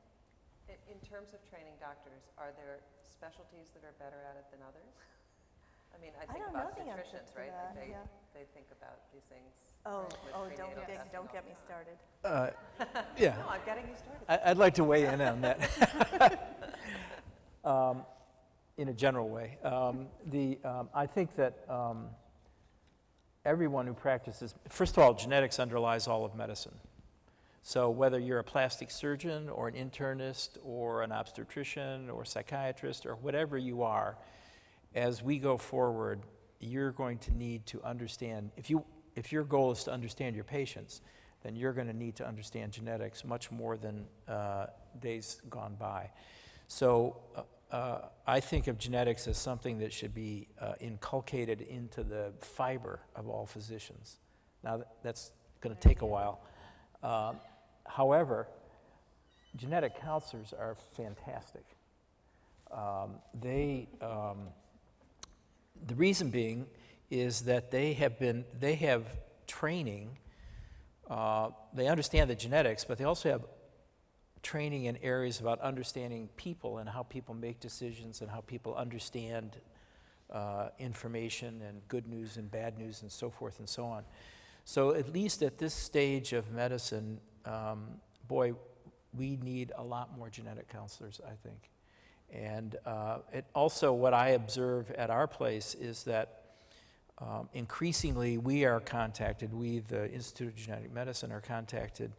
Speaker 4: In, in terms of training doctors, are there specialties that are better at it than others? I mean, I
Speaker 5: I
Speaker 4: think
Speaker 5: don't know
Speaker 4: about
Speaker 5: the answer
Speaker 4: obstetricians,
Speaker 5: to
Speaker 4: right?
Speaker 5: that,
Speaker 4: They,
Speaker 5: yeah.
Speaker 4: they think about these things.
Speaker 5: Oh,
Speaker 4: with
Speaker 5: oh, don't
Speaker 4: prenatal
Speaker 5: get,
Speaker 4: testing
Speaker 5: don't
Speaker 4: all
Speaker 5: get
Speaker 4: the
Speaker 5: me
Speaker 4: time.
Speaker 5: started.
Speaker 7: Uh, Yeah.
Speaker 4: No, I'm getting you started.
Speaker 7: I- I'd like to weigh in on that. Um, In a general way. Um, The, um, I think that um, everyone who practices, first of all, genetics underlies all of medicine. So whether you're a plastic surgeon or an internist or an obstetrician or psychiatrist or whatever you are, as we go forward, you're going to need to understand, if you, if your goal is to understand your patients, then you're going to need to understand genetics much more than uh, days gone by. So uh, uh, I think of genetics as something that should be uh, inculcated into the fiber of all physicians. Now, that's going to take a while. However, genetic counselors are fantastic. Um, They, um, the reason being is that they have been, they have training, uh, they understand the genetics, but they also have training in areas about understanding people and how people make decisions and how people understand uh, information and good news and bad news and so forth and so on. So at least at this stage of medicine, um, boy, we need a lot more genetic counselors, I think. And uh, it also, what I observe at our place is that um, increasingly we are contacted, we, the Institute of Genetic Medicine, are contacted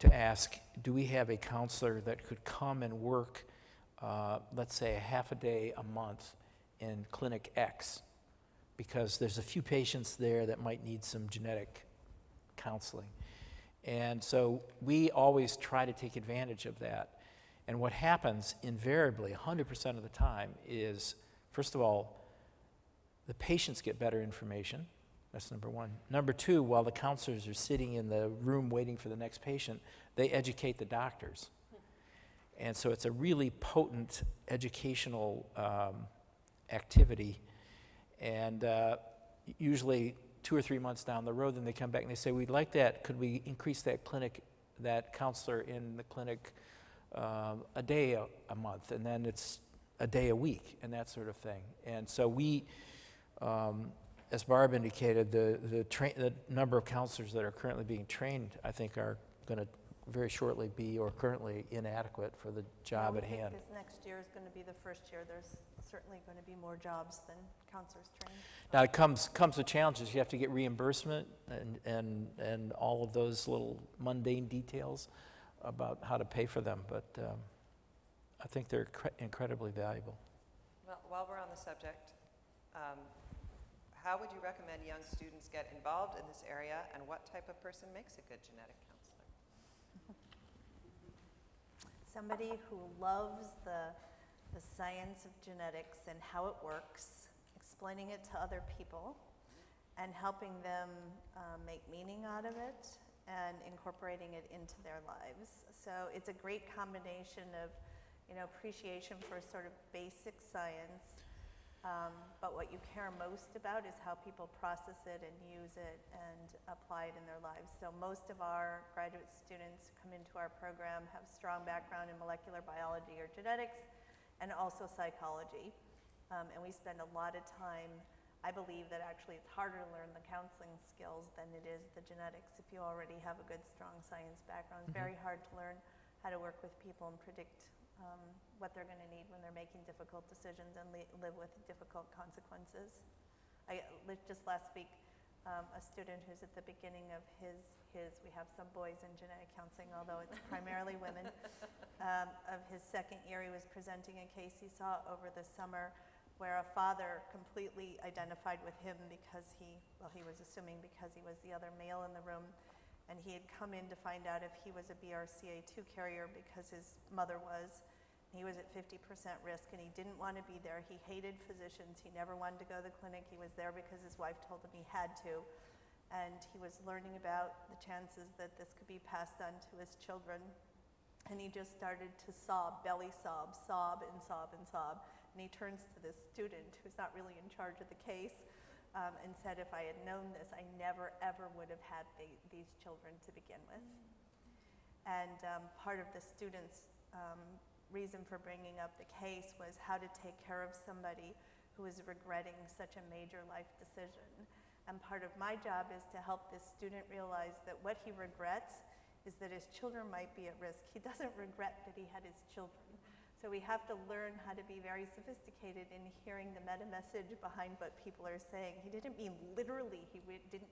Speaker 7: to ask, do we have a counselor that could come and work, uh, let's say, a half a day a month in Clinic X? Because there's a few patients there that might need some genetic counseling. And so we always try to take advantage of that. And what happens invariably, 100% of the time, is first of all, the patients get better information. That's number one. Number two, while the counselors are sitting in the room waiting for the next patient, they educate the doctors. And so it's a really potent educational um, activity. And uh, usually, two or three months down the road, then they come back and they say, We'd like that. Could we increase that clinic, that counselor in the clinic um, a day a, a month? And then it's a day a week, and that sort of thing. And so we, um, as Barb indicated, the, the, the number of counselors that are currently being trained, I think, are going to very shortly be or currently inadequate for the job at hand.
Speaker 5: This next year is going to be the first year. There's certainly going to be more jobs than counselors trained.
Speaker 7: Now, it comes, comes with challenges. You have to get reimbursement and, and, and all of those little mundane details about how to pay for them, but um, I think they're cre- incredibly valuable.
Speaker 4: Well, while we're on the subject, um, how would you recommend young students get involved in this area, and what type of person makes a good genetic counselor?
Speaker 5: Somebody who loves the, the science of genetics and how it works, explaining it to other people, and helping them uh, make meaning out of it and incorporating it into their lives. So it's a great combination of, you know, appreciation for sort of basic science, um, but what you care most about is how people process it and use it and apply it in their lives. So most of our graduate students who come into our program have strong background in molecular biology or genetics and also psychology. Um, and we spend a lot of time, I believe that actually it's harder to learn the counseling skills than it is the genetics if you already have a good, strong science background. It's very hard to learn how to work with people and predict um, what they're going to need when they're making difficult decisions and li- live with difficult consequences. I, just last week, um, a student who's at the beginning of his, his, we have some boys in genetic counseling, although it's primarily women, um, of his second year, he was presenting a case he saw over the summer where a father completely identified with him because he, well, he was assuming because he was the other male in the room, And he had come in to find out if he was a BRCA2 carrier because his mother was. He was at 50% risk and he didn't want to be there. He hated physicians. He never wanted to go to the clinic. He was there because his wife told him he had to. And he was learning about the chances that this could be passed on to his children. And he just started to sob, belly sob, sob and sob and sob. And he turns to this student who's not really in charge of the case um, and said, if I had known this, I never ever would have had the, these children to begin with. And um, part of the student's um, reason for bringing up the case was how to take care of somebody who is regretting such a major life decision. And part of my job is to help this student realize that what he regrets is that his children might be at risk. He doesn't regret that he had his children. So we have to learn how to be very sophisticated in hearing the meta message behind what people are saying. He didn't mean literally he didn't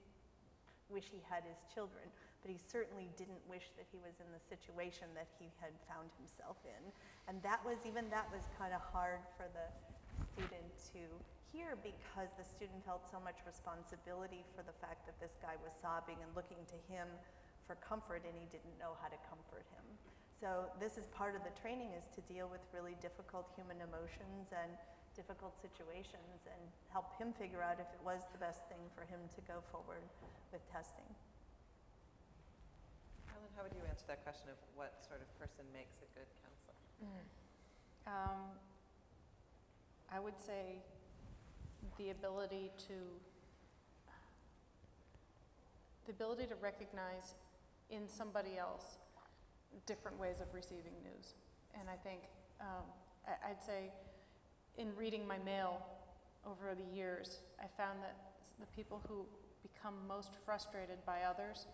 Speaker 5: wish he had his children, but he certainly didn't wish that he was in the situation that he had found himself in. And that was, even that was kind of hard for the student to hear because the student felt so much responsibility for the fact that this guy was sobbing and looking to him for comfort and he didn't know how to comfort him. So this is part of the training is to deal with really difficult human emotions and difficult situations and help him figure out if it was the best thing for him to go forward with testing.
Speaker 4: How would you answer that question of what sort of person makes a good counselor?
Speaker 6: Um, I would say the ability to, the ability to recognize in somebody else different ways of receiving news. And I think, um, I'd say, in reading my mail over the years, I found that the people who become most frustrated by others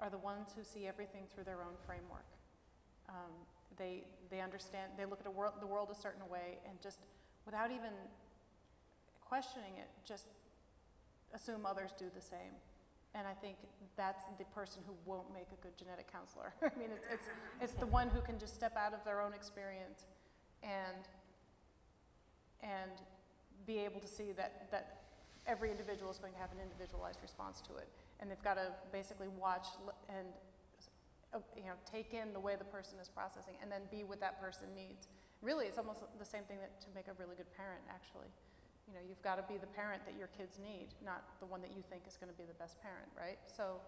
Speaker 6: are the ones who see everything through their own framework. Um, they, they understand, they look at world, the world a certain way and just, without even questioning it, just assume others do the same. And I think that's the person who won't make a good genetic counselor. I mean, it's, it's, it's the one who can just step out of their own experience and, and be able to see that, that every individual is going to have an individualized response to it. And they've got to basically watch and, uh, you know, take in the way the person is processing and then be what that person needs. Really, it's almost the same thing that, to make a really good parent, actually. You know, you've got to be the parent that your kids need, not the one that you think is going to be the best parent, right? So,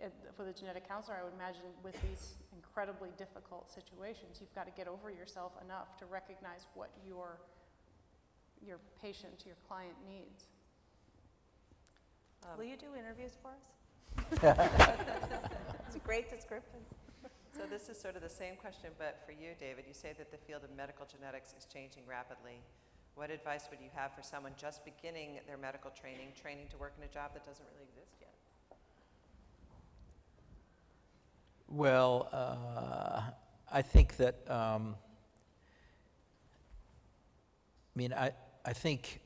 Speaker 6: it, for the genetic counselor, I would imagine with these incredibly difficult situations, you've got to get over yourself enough to recognize what your your patient, your client needs.
Speaker 4: Um,
Speaker 5: Will you do interviews for us? It's a great description.
Speaker 4: So this is sort of the same question, but for you, David, you say that the field of medical genetics is changing rapidly. What advice would you have for someone just beginning their medical training, training to work in a job that doesn't really exist yet?
Speaker 7: Well, uh, I think that, um, I mean, I, I think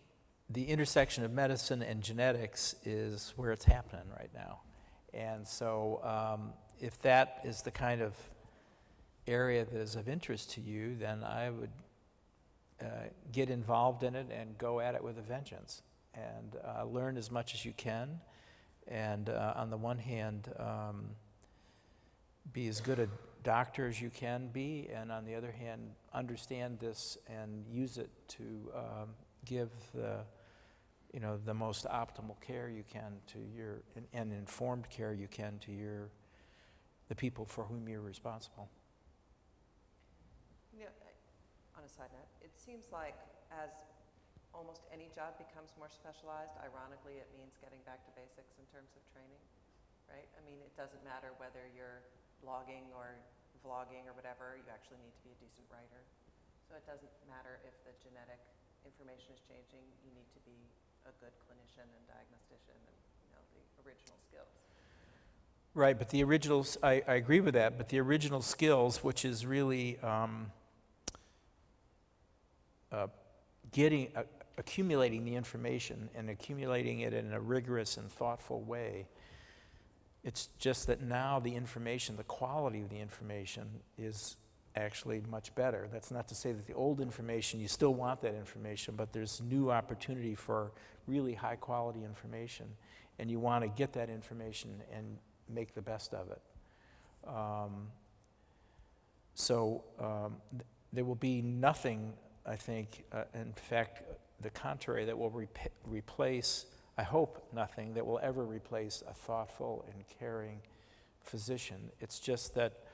Speaker 7: the intersection of medicine and genetics is where it's happening right now. And so um, if that is the kind of area that is of interest to you, then I would uh, get involved in it and go at it with a vengeance and uh, learn as much as you can. And uh, on the one hand, um, be as good a doctor as you can be, and on the other hand, understand this and use it to um, give the, you know, the most optimal care you can to your, and- and informed care you can to your, the people for whom you're responsible.
Speaker 4: You know, on a side note, it seems like as almost any job becomes more specialized, ironically, it means getting back to basics in terms of training, right? I mean, it doesn't matter whether you're blogging or vlogging or whatever, you actually need to be a decent writer. So it doesn't matter if the genetic information is changing, you need to be a good clinician and diagnostician and, you know, the original skills.
Speaker 7: Right, but the originals, I, I agree with that, but the original skills, which is really um, uh, getting, uh, accumulating the information and accumulating it in a rigorous and thoughtful way. It's just that now the information, the quality of the information is actually much better. That's not to say that the old information, you still want that information, but there's new opportunity for really high quality information. And you want to get that information and make the best of it. Um, so um, th- there will be nothing, I think, uh, in fact, the contrary, that will replace, I hope, nothing that will ever replace a thoughtful and caring physician. It's just that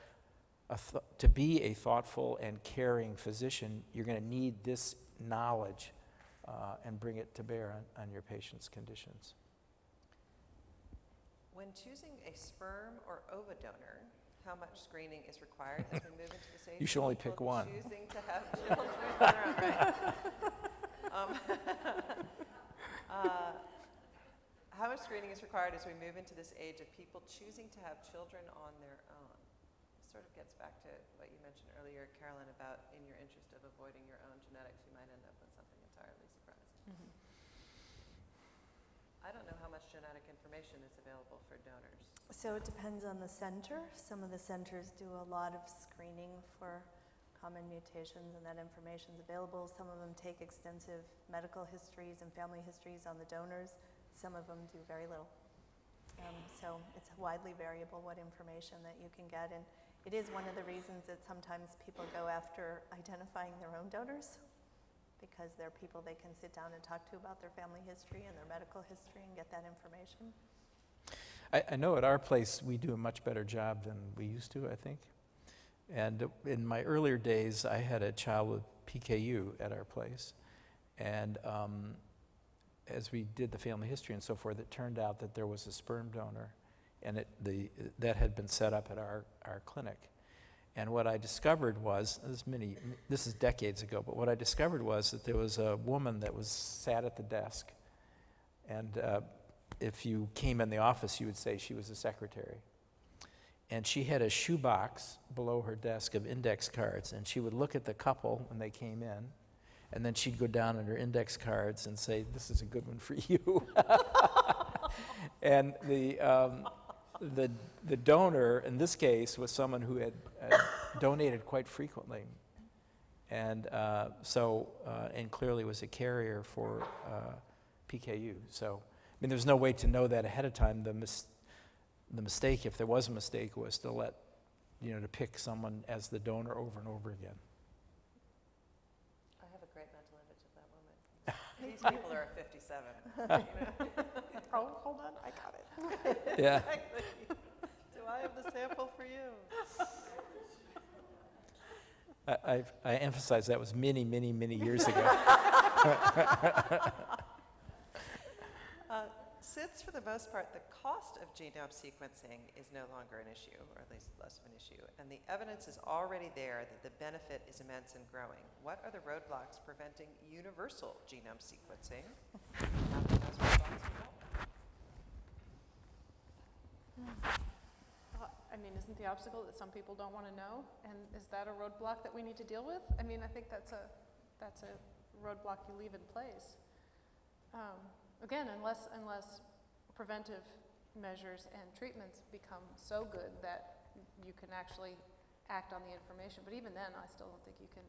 Speaker 7: th- to be a thoughtful and caring physician, you're going to need this knowledge uh, and bring it to bear on, on your patient's conditions.
Speaker 4: When choosing a sperm or ova donor, how much screening is required as we move into this age?
Speaker 7: You should only pick one.
Speaker 4: Choosing to have children on their own, right? Um, uh, How much screening is required as we move into this age of people choosing to have children on their own? Sort of gets back to what you mentioned earlier, Carolyn, about in your interest of avoiding your own genetics, you might end up with something entirely surprising. I don't know how much genetic information is available for donors.
Speaker 5: So it depends on the center. Some of the centers do a lot of screening for common mutations and that information is available. Some of them take extensive medical histories and family histories on the donors. Some of them do very little. Um, so it's widely variable what information that you can get. And it is one of the reasons that sometimes people go after identifying their own donors because they're people they can sit down and talk to about their family history and their medical history and get that information.
Speaker 7: I, I know at our place we do a much better job than we used to, I think. And in my earlier days, I had a child with PKU at our place. And um, as we did the family history and so forth, it turned out that there was a sperm donor, and it, the, that had been set up at our, our clinic. And what I discovered was, this is many, this is decades ago, but what I discovered was that there was a woman that was sat at the desk, and uh, if you came in the office, you would say she was a secretary. And she had a shoebox below her desk of index cards, and she would look at the couple when they came in, and then she'd go down in her index cards and say, "This is a good one for you." and the um, the the donor in this case was someone who had uh, donated quite frequently, and uh, so uh, and clearly was a carrier for uh, PKU. So I mean, there's no way to know that ahead of time. The mis- the mistake, if there was a mistake, was to let you know to pick someone as the donor over and over again.
Speaker 4: I have a great mental image of that woman. These people are 57. you know?
Speaker 6: Oh, hold on, I got it.
Speaker 7: Yeah.
Speaker 4: Exactly. Do I have the sample for you?
Speaker 7: I, I've, I emphasize that was many, many, many years ago.
Speaker 4: Uh, Since, for the most part, the cost of genome sequencing is no longer an issue, or at least less of an issue, and the evidence is already there that the benefit is immense and growing, what are the roadblocks preventing universal genome sequencing? How can those roadblocks be dealt with?
Speaker 6: Uh, I mean, isn't the obstacle that some people don't want to know? And is that a roadblock that we need to deal with? I mean, I think that's a, that's a roadblock you leave in place. Um, Again, unless, unless preventive measures and treatments become so good that you can actually act on the information. But even then, I still don't think you can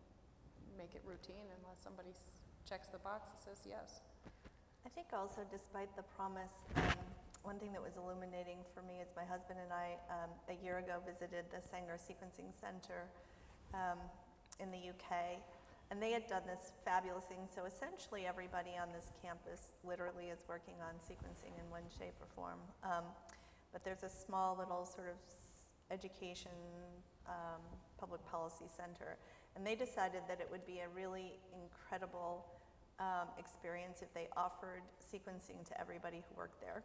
Speaker 6: make it routine unless somebody checks the box and says yes.
Speaker 5: I think also despite the promise, um, one thing that was illuminating for me is my husband and I, um, a year ago, visited the Sanger Sequencing Center um, in the UK. And they had done this fabulous thing. So essentially, everybody on this campus literally is working on sequencing in one shape or form. Um, but there's a small little sort of education um, public policy center. And they decided that it would be a really incredible um, experience if they offered sequencing to everybody who worked there.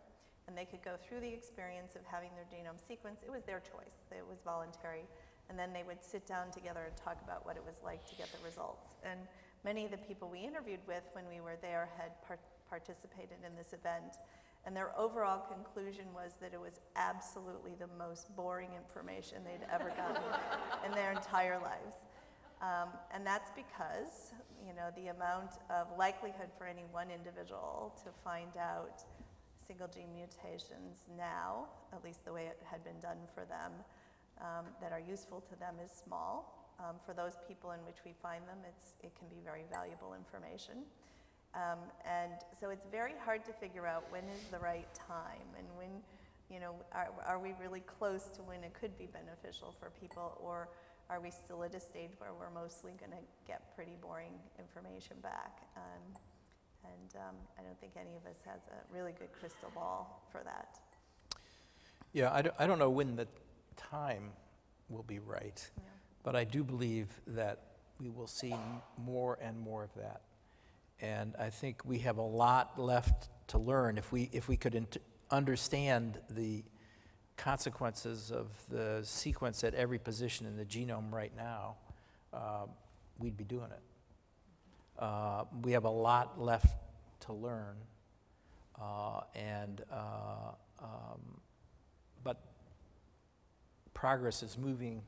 Speaker 5: And they could go through the experience of having their genome sequenced. It was their choice, it was voluntary. And then they would sit down together and talk about what it was like to get the results. And many of the people we interviewed with when we were there had par- participated in this event. And their overall conclusion was that it was absolutely the most boring information they'd ever gotten in their entire lives. Um, and that's because, you know, the amount of likelihood for any one individual to find out single gene mutations now, at least the way it had been done for them, um, that are useful to them is small. Um, for those people in which we find them, it's, it can be very valuable information. Um, and so it's very hard to figure out when is the right time and when, you know, are, are we really close to when it could be beneficial for people? Or are we still at a stage where we're mostly going to get pretty boring information back? Um, and um, I don't think any of us has a really good crystal ball for that.
Speaker 7: Yeah, I don't, I don't know when the time will be right,
Speaker 5: Yeah.
Speaker 7: but I do believe that we will see more and more of that. And I think we have a lot left to learn. If we, if we could int- understand the consequences of the sequence at every position in the genome right now, uh, we'd be doing it. Uh, we have a lot left to learn, uh, and uh, um, but progress is moving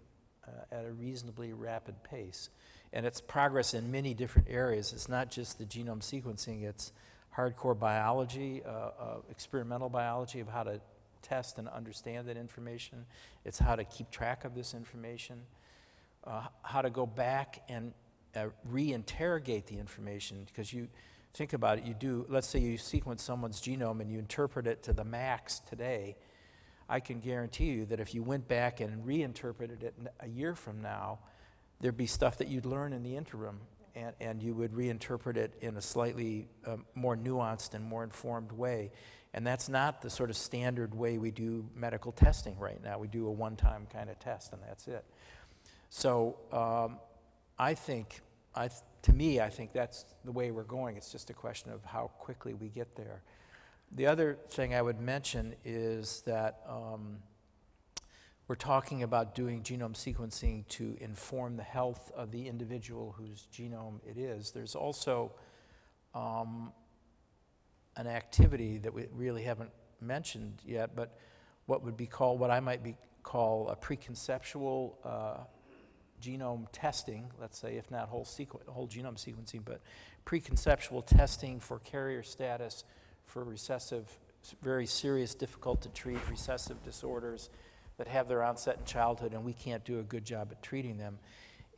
Speaker 7: uh, at a reasonably rapid pace. And it's progress in many different areas. It's not just the genome sequencing, it's hardcore biology, uh, uh, experimental biology of how to test and understand that information. It's how to keep track of this information, how to go back and uh, reinterrogate the information. Because you think about it, you do, let's say you sequence someone's genome and you interpret it to the max today. I can guarantee you that if you went back and reinterpreted it a year from now, there'd be stuff that you'd learn in the interim, and, and you would reinterpret it in a slightly um, more nuanced and more informed way. And that's not the sort of standard way we do medical testing right now. We do a one time kind of test, and that's it. So um, I think, I to me, I think that's the way we're going. It's just a question of how quickly we get there. The other thing I would mention is that um, we're talking about doing genome sequencing to inform the health of the individual whose genome it is. There's also um, an activity that we really haven't mentioned yet, but what would be called, what I might be call a preconceptual uh, genome testing, let's say, if not whole, sequ- whole genome sequencing, but preconceptual testing for carrier status for recessive, very serious, difficult to treat recessive disorders that have their onset in childhood, and we can't do a good job at treating them.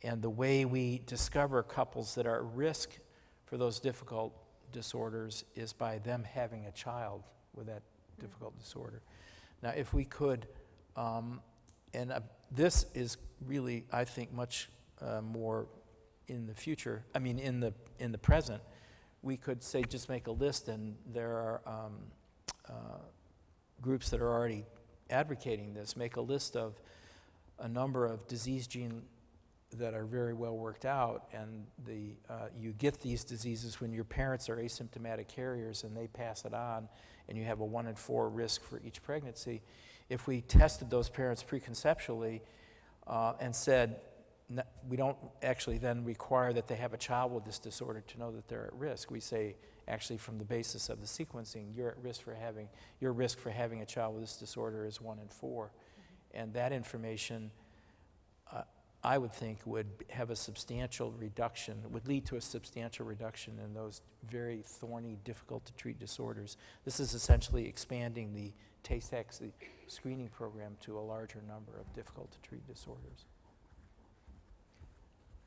Speaker 7: And the way we discover couples that are at risk for those difficult disorders is by them having a child with that difficult disorder. Now, if we could, um, and uh, this is really, I think, much uh, more in the future, I mean, in the, in the present, we could say, just make a list, and there are um, uh, groups that are already advocating this, make a list of a number of disease gene that are very well worked out, and the, uh, you get these diseases when your parents are asymptomatic carriers and they pass it on, and you have a one in four risk for each pregnancy. If we tested those parents preconceptually uh, and said, "N- we don't actually then require that they have a child with this disorder to know that they're at risk. We say, actually, from the basis of the sequencing, you're at risk for having, your risk for having a child with this disorder is one in four. And that information, uh, I would think, would have a substantial reduction, would lead to a substantial reduction in those very thorny, difficult to treat disorders. This is essentially expanding the Tay-Sachs the screening program to a larger number of difficult to treat disorders.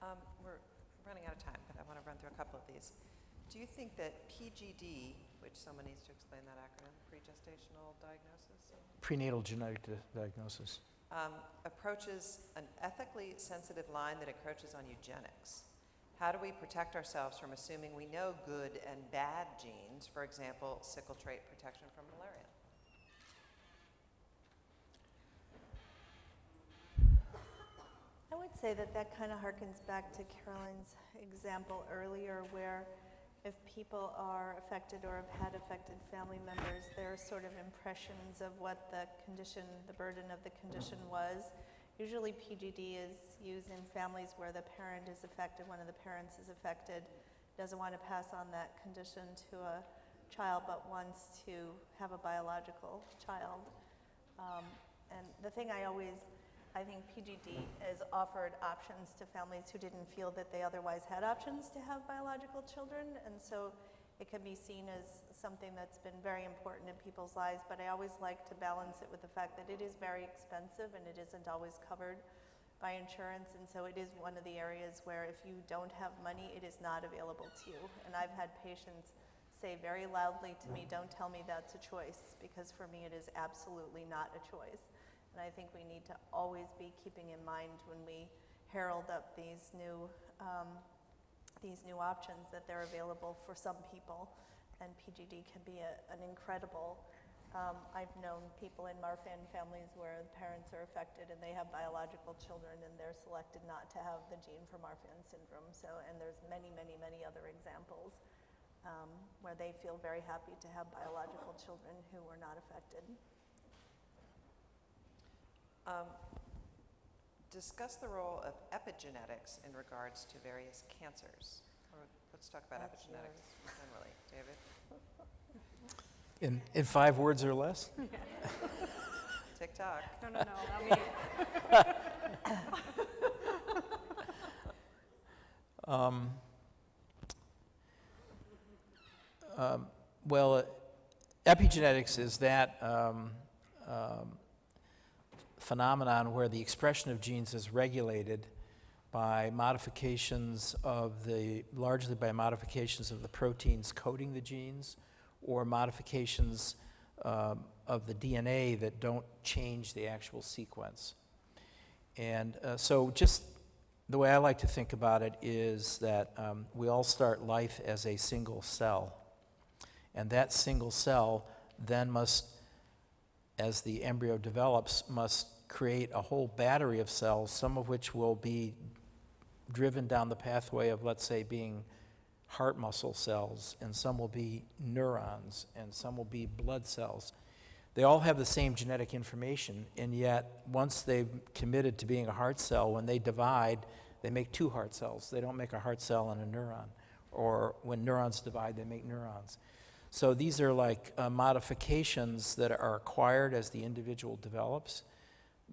Speaker 4: Um, We're running out of time, but I want to run through a couple of these. Do you think that PGD, which someone needs to explain that acronym, pre-gestational diagnosis,
Speaker 7: Prenatal genetic di- diagnosis.
Speaker 4: um, approaches an ethically sensitive line that encroaches on eugenics? How do we protect ourselves from assuming we know good and bad genes, for example, sickle trait protection from
Speaker 5: I would say that that kind of harkens back to Caroline's example earlier, where if people are affected or have had affected family members, there are sort of impressions of what the condition, the burden of the condition was. Usually PGD is used in families where the parent is affected, one of the parents is affected, doesn't want to pass on that condition to a child, but wants to have a biological child. Um, and the thing I always I think PGD has offered options to families who didn't feel that they otherwise had options to have biological children. And so it can be seen as something that's been very important in people's lives. But I always like to balance it with the fact that it is very expensive and it isn't always covered by insurance. And so it is one of the areas where if you don't have money, it is not available to you. And I've had patients say very loudly to me, don't tell me that's a choice, because for me it is absolutely not a choice. And I think we need to always be keeping in mind when we herald up these new, um, these new options that they're available for some people. And PGD can be a, an incredible, um, I've known people in Marfan families where the parents are affected and they have biological children and they're selected not to have the gene for Marfan syndrome. So, and there's many, many, many other examples um, where they feel very happy to have biological children who were not affected.
Speaker 4: Um, Discuss the role of epigenetics in regards to various cancers. Or Let's talk about
Speaker 5: That's
Speaker 4: epigenetics generally. David?
Speaker 7: In, in five words or less?
Speaker 4: TikTok.
Speaker 6: No, no, no, not me.
Speaker 7: Um, um, Well, uh, epigenetics is that um, um, phenomenon where the expression of genes is regulated by modifications of the, largely by modifications of the proteins coding the genes, or modifications um, of the DNA that don't change the actual sequence. And uh, so just the way I like to think about it is that um, we all start life as a single cell. And that single cell then must, as the embryo develops, must create a whole battery of cells, some of which will be driven down the pathway of, let's say, being heart muscle cells, and some will be neurons, and some will be blood cells. They all have the same genetic information, and yet, once they've committed to being a heart cell, when they divide, they make two heart cells. They don't make a heart cell and a neuron. Or when neurons divide, they make neurons. So these are like uh, modifications that are acquired as the individual develops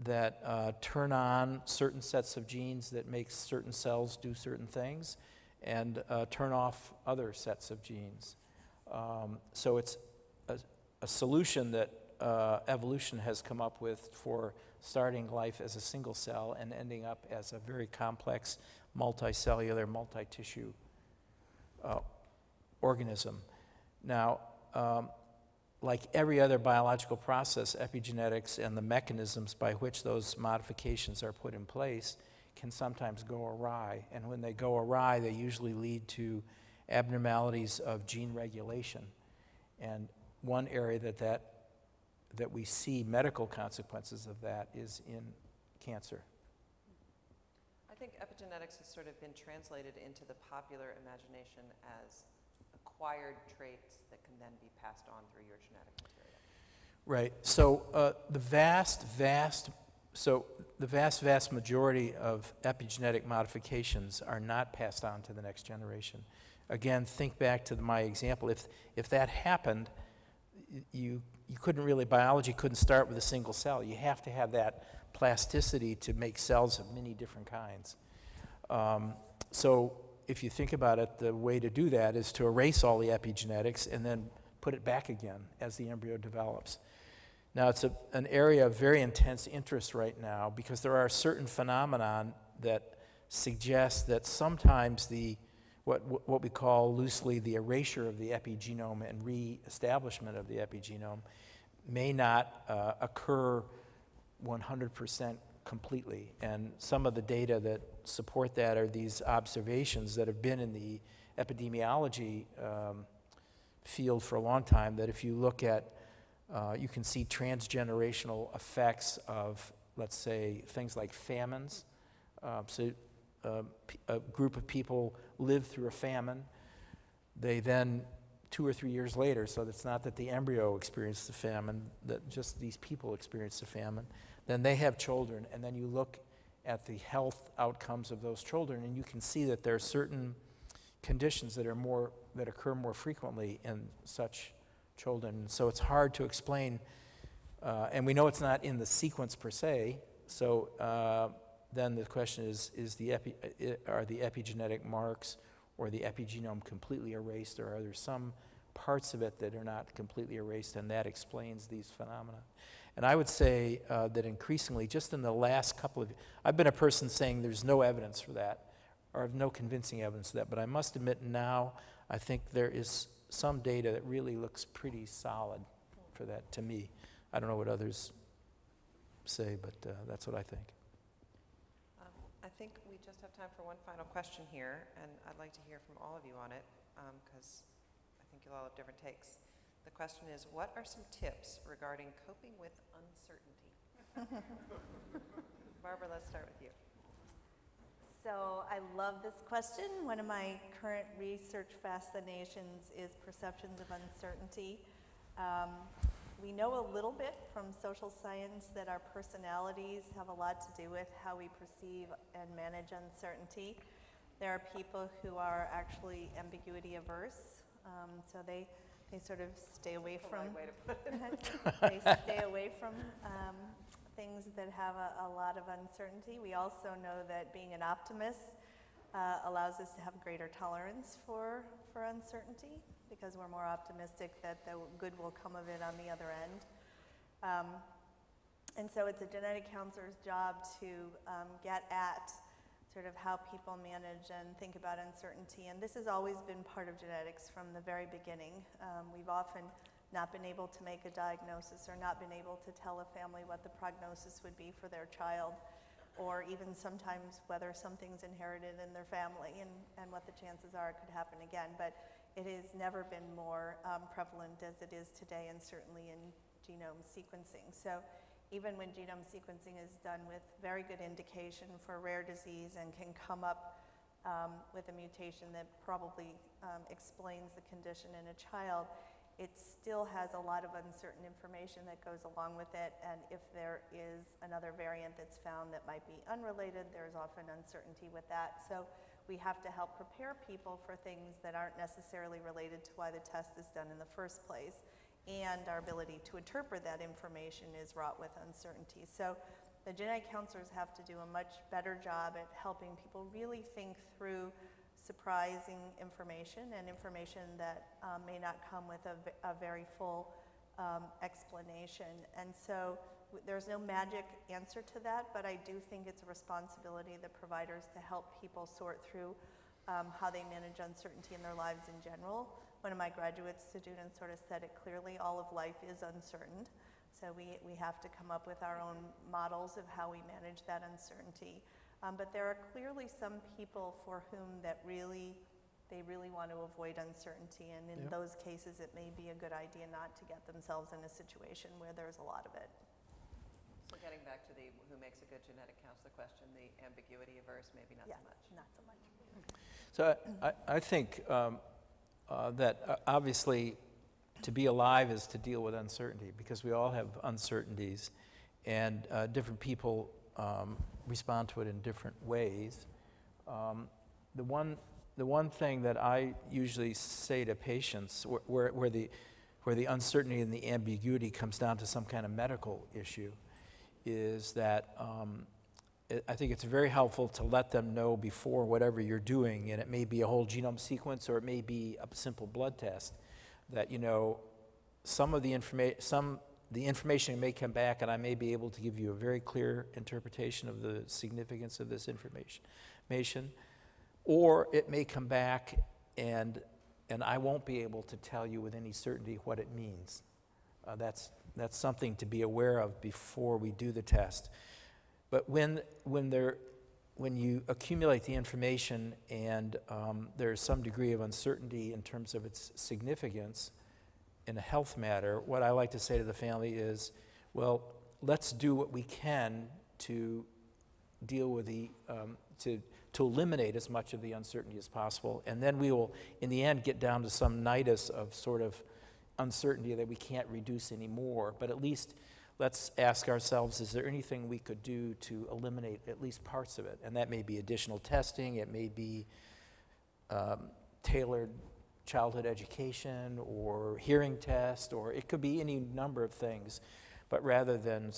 Speaker 7: that uh, turn on certain sets of genes that make certain cells do certain things and uh, turn off other sets of genes. Um, so it's a, a solution that uh, evolution has come up with for starting life as a single cell and ending up as a very complex multicellular, multi-tissue uh, organism. Now, um, like every other biological process, epigenetics and the mechanisms by which those modifications are put in place can sometimes go awry. And when they go awry, they usually lead to abnormalities of gene regulation. And one area that, that, that we see medical consequences of that is in cancer.
Speaker 4: I think epigenetics has sort of been translated into the popular imagination as acquired traits that can then be passed on through your genetic material.
Speaker 7: Right. So uh, the vast, vast, so the vast, vast majority of epigenetic modifications are not passed on to the next generation. Again, think back to the, my example. If if that happened, you you couldn't really biology couldn't start with a single cell. You have to have that plasticity to make cells of many different kinds. Um, so if you think about it, the way to do that is to erase all the epigenetics and then put it back again as the embryo develops. Now, it's a, an area of very intense interest right now because there are certain phenomenon that suggest that sometimes the what, what we call loosely the erasure of the epigenome and re-establishment of the epigenome may not uh, occur 100% completely. And some of the data that support that are these observations that have been in the epidemiology um, field for a long time, that if you look at, uh, you can see transgenerational effects of, let's say, things like famines. Uh, so uh, a group of people live through a famine. They then, two or three years later, so it's not that the embryo experienced the famine, that just these people experienced the famine, then they have children, and then you look at the health outcomes of those children, and you can see that there are certain conditions that are more that occur more frequently in such children. So it's hard to explain, uh, and we know it's not in the sequence per se. So uh, then the question is: Is the epi, uh, are the epigenetic marks or the epigenome completely erased, or are there some parts of it that are not completely erased, and that explains these phenomena? And I would say uh, that increasingly, just in the last couple of, I've been a person saying there's no evidence for that, or no convincing evidence for that. But I must admit now, I think there is some data that really looks pretty solid for that, to me. I don't know what others say, but uh, that's what I think.
Speaker 8: Um, I think we just have time for one final question here, and I'd like to hear from all of you on it, because I think you'll all have different takes. The question is, what are some tips regarding coping with uncertainty? Barbara, let's start with you.
Speaker 5: So I love this question. One of my current research fascinations is perceptions of uncertainty. Um, we know a little bit from social science that our personalities have a lot to do with how we perceive and manage uncertainty. There are people who are actually ambiguity averse, um, so they, they sort of stay away from
Speaker 8: Polite way to put it.
Speaker 5: they stay away from um, things that have a, a lot of uncertainty. We also know that being an optimist uh, allows us to have greater tolerance for, for uncertainty because we're more optimistic that the good will come of it on the other end. Um, and so it's a genetic counselor's job to um, get at sort of how people manage and think about uncertainty. And this has always been part of genetics from the very beginning. Um, we've often not been able to make a diagnosis or not been able to tell a family what the prognosis would be for their child or even sometimes whether something's inherited in their family and, and what the chances are it could happen again. But it has never been more um, prevalent as it is today and certainly in genome sequencing. So even when genome sequencing is done with very good indication for rare disease and can come up um, with a mutation that probably um, explains the condition in a child, it still has a lot of uncertain information that goes along with it. And if there is another variant that's found that might be unrelated, there's often uncertainty with that. So we have to help prepare people for things that aren't necessarily related to why the test is done in the first place. And our ability to interpret that information is wrought with uncertainty. So the genetic counselors have to do a much better job at helping people really think through surprising information and information that um, may not come with a, a very full um, explanation. And so there's no magic answer to that, but I do think it's a responsibility of the providers to help people sort through um, how they manage uncertainty in their lives in general. One of my graduate students sort of said it clearly, all of life is uncertain. So we, we have to come up with our own models of how we manage that uncertainty. Um, but there are clearly some people for whom that really, they really want to avoid uncertainty. And in
Speaker 7: Yep.
Speaker 5: those cases, it may be a good idea not to get themselves in a situation where there's a lot of it.
Speaker 8: So getting back to the who makes a good genetic counselor question, the ambiguity averse, maybe not
Speaker 5: yes,
Speaker 8: so much.
Speaker 5: not so much.
Speaker 7: So I, I think um, uh, that uh, obviously to be alive is to deal with uncertainty because we all have uncertainties and uh, different people um, respond to it in different ways. Um, the, one, the one thing that I usually say to patients where, where, where, the, where the uncertainty and the ambiguity comes down to some kind of medical issue is that um, I think it's very helpful to let them know before whatever you're doing, and it may be a whole genome sequence or it may be a simple blood test, that, you know, some of the information, some, the information may come back and I may be able to give you a very clear interpretation of the significance of this information, or it may come back and, and I won't be able to tell you with any certainty what it means. Uh, that's, that's something to be aware of before we do the test. But when, when, there, when you accumulate the information and um, there's some degree of uncertainty in terms of its significance in a health matter, what I like to say to the family is, well, let's do what we can to deal with the, um, to, to eliminate as much of the uncertainty as possible. And then we will, in the end, get down to some nidus of sort of uncertainty that we can't reduce anymore. But at least let's ask ourselves, is there anything we could do to eliminate at least parts of it? And that may be additional testing, it may be um, tailored childhood education or hearing test, or it could be any number of things. But rather than,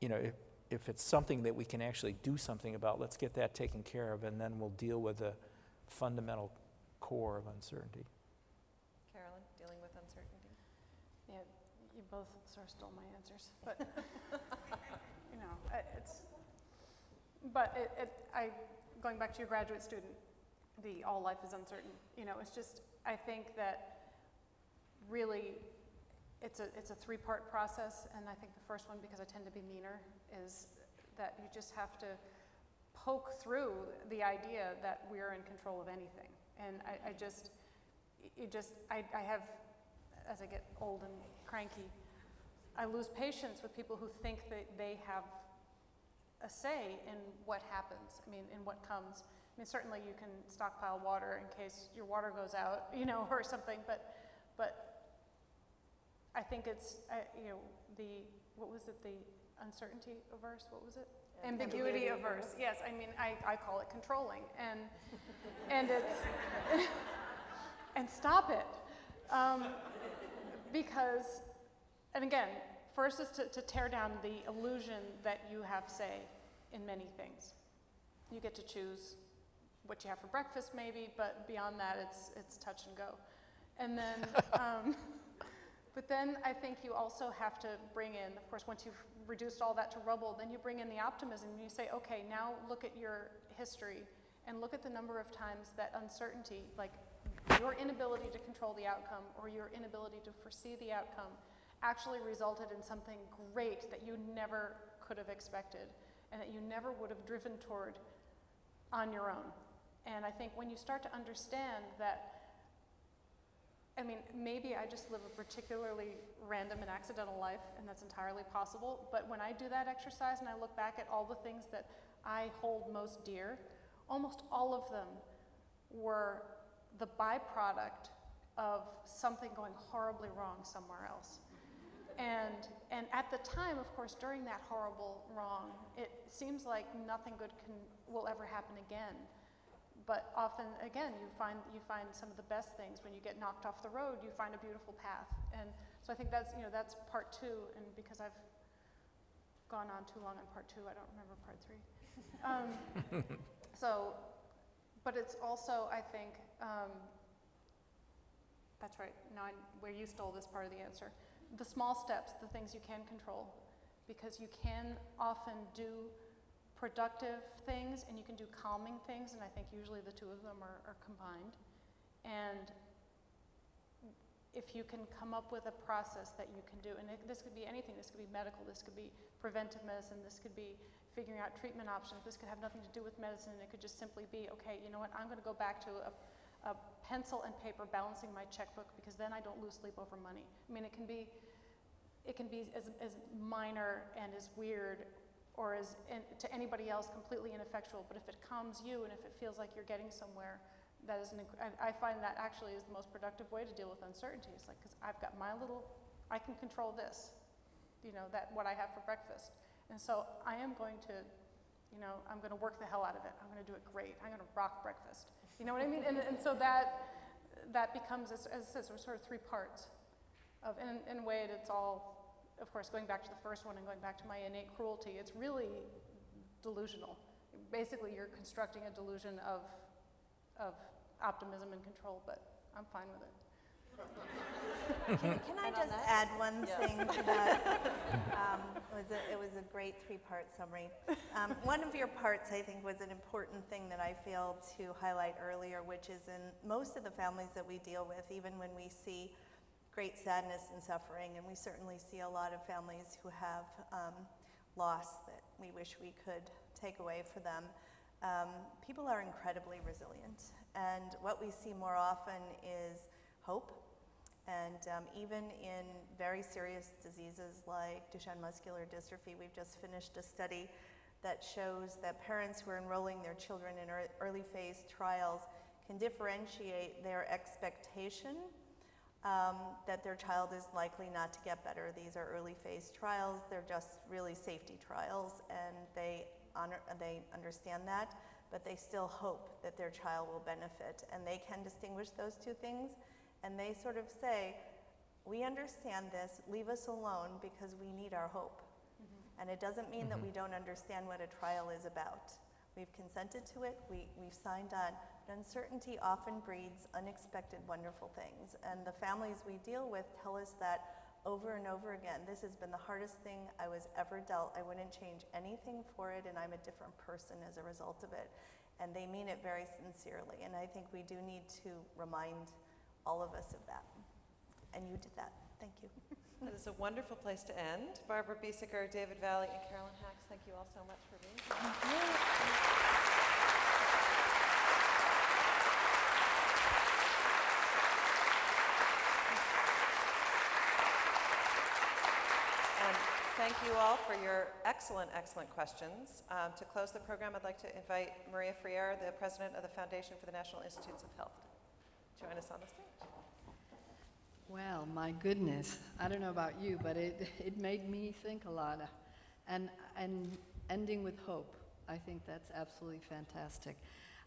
Speaker 7: you know, if, if it's something that we can actually do something about, let's get that taken care of, and then we'll deal with the fundamental core of uncertainty.
Speaker 8: Carolyn, dealing with uncertainty?
Speaker 6: Yeah, you both sort of stole my answers, but, you know, it's, but it, it, I, going back to your graduate student, the all life is uncertain, you know, it's just, I think that really, it's a, it's a three-part process, and I think the first one, because I tend to be meaner, is that you just have to poke through the idea that we're in control of anything. And I, I just, you just, I, I have, as I get old and cranky, I lose patience with people who think that they have a say in what happens, I mean, in what comes. I mean, certainly you can stockpile water in case your water goes out, you know, or something, but, but I think it's, uh, you know, the, what was it, the uncertainty averse, what was it? Ambiguity averse, yes, I mean, I, I call it controlling, and, and it's, and stop it. Um, because, and again, first is to, to tear down the illusion that you have say in many things. You get to choose what you have for breakfast maybe, but beyond that, it's, it's touch and go. And then, um, but then I think you also have to bring in, of course, once you've reduced all that to rubble, then you bring in the optimism and you say, okay, now look at your history and look at the number of times that uncertainty, like your inability to control the outcome or your inability to foresee the outcome, actually resulted in something great that you never could have expected and that you never would have driven toward on your own. And I think when you start to understand that I mean, maybe I just live a particularly random and accidental life, and that's entirely possible. But when I do that exercise and I look back at all the things that I hold most dear, almost all of them were the byproduct of something going horribly wrong somewhere else. And, and at the time, of course, during that horrible wrong, it seems like nothing good can, will ever happen again but often, again, you find, you find some of the best things. When you get knocked off the road, you find a beautiful path. And so I think that's, you know, that's part two. And because I've gone on too long on part two, I don't remember part three. Um, so, but it's also, I think, um, that's right, now I, where you stole this part of the answer. The small steps, the things you can control, because you can often do productive things and you can do calming things, and I think usually the two of them are, are combined. And if you can come up with a process that you can do, and it, this could be anything, this could be medical, this could be preventive medicine, this could be figuring out treatment options, this could have nothing to do with medicine, it could just simply be, okay, you know what, I'm going to go back to a, a pencil and paper balancing my checkbook because then I don't lose sleep over money. I mean, it can be, it can be as, as minor and as weird or as in, to anybody else completely ineffectual, but if it calms you and if it feels like you're getting somewhere, that is an, I, I find that actually is the most productive way to deal with uncertainty. It's like, because I've got my little, I can control this, you know, that what I have for breakfast. And so I am going to, you know, I'm going to work the hell out of it. I'm going to do it great. I'm going to rock breakfast. You know what I mean? And, and so that, that becomes, as, as I said, sort of three parts of, in, in a way, it's all of course, going back to the first one and going back to my innate cruelty, it's really delusional. Basically, you're constructing a delusion of, of optimism and control, but I'm fine with it.
Speaker 5: Can, can I just add one thing to that? Um, it, was a, it was a great three-part summary. Um, one of your parts, I think, was an important thing that I failed to highlight earlier, which is in most of the families that we deal with, even when we see great sadness and suffering, and we certainly see a lot of families who have um, loss that we wish we could take away for them. Um, people are incredibly resilient, and what we see more often is hope. And um, even in very serious diseases like Duchenne muscular dystrophy, we've just finished a study that shows that parents who are enrolling their children in early phase trials can differentiate their expectation um, that their child is likely not to get better. These are early phase trials. They're just really safety trials, and they, honor, they understand that, but they still hope that their child will benefit. And they can distinguish those two things, and they sort of say, we understand this, leave us alone because we need our hope. Mm -hmm. And it doesn't mean mm -hmm. that we don't understand what a trial is about. We've consented to it, we, we've signed on, Uncertainty often breeds unexpected wonderful things, and the families we deal with tell us that over and over again. This has been the hardest thing I was ever dealt. I wouldn't change anything for it, and I'm a different person as a result of it. And they mean it very sincerely, and I think we do need to remind all of us of that. and you did that. Thank you.
Speaker 4: That is a wonderful place to end. Barbara Biesecker, David Valle, and Carolyn Hax, thank you all so much for being here. And thank you all for your excellent, excellent questions. Um, To close the program, I'd like to invite Maria Freire, the president of the Foundation for the National Institutes of Health. Join us on the stage.
Speaker 9: Well, my goodness, I don't know about you, but it, it made me think a lot. And, and ending with hope, I think that's absolutely fantastic.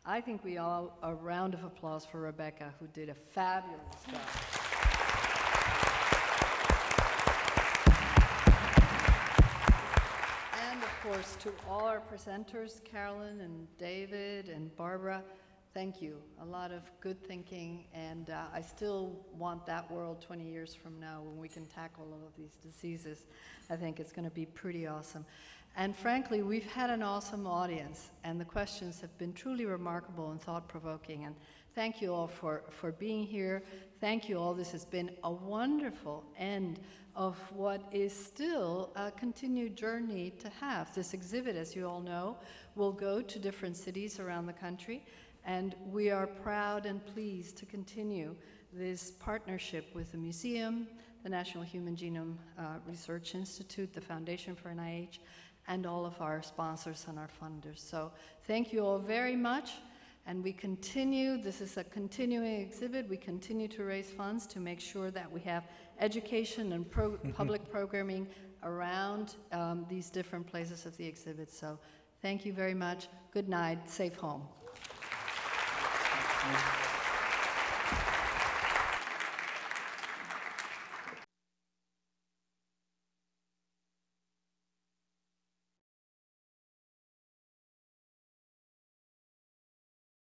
Speaker 9: I think we all, a round of applause for Rebecca, who did a fabulous job. And of course, to all our presenters, Carolyn and David and Barbara, thank you. A lot of good thinking, and uh, I still want that world 20 years from now when we can tackle all of these diseases. I think it's going to be pretty awesome. And frankly, we've had an awesome audience, and the questions have been truly remarkable and thought-provoking. And thank you all for, for being here. Thank you all. This has been a wonderful end of what is still a continued journey to have. This exhibit, as you all know, will go to different cities around the country, and we are proud and pleased to continue this partnership with the museum, the National Human Genome uh, Research Institute, the Foundation for NIH, and all of our sponsors and our funders. So thank you all very much. And we continue, this is a continuing exhibit, we continue to raise funds to make sure that we have education and pro public programming around um, these different places of the exhibit. So thank you very much. Good night. Safe home.
Speaker 10: Thank you.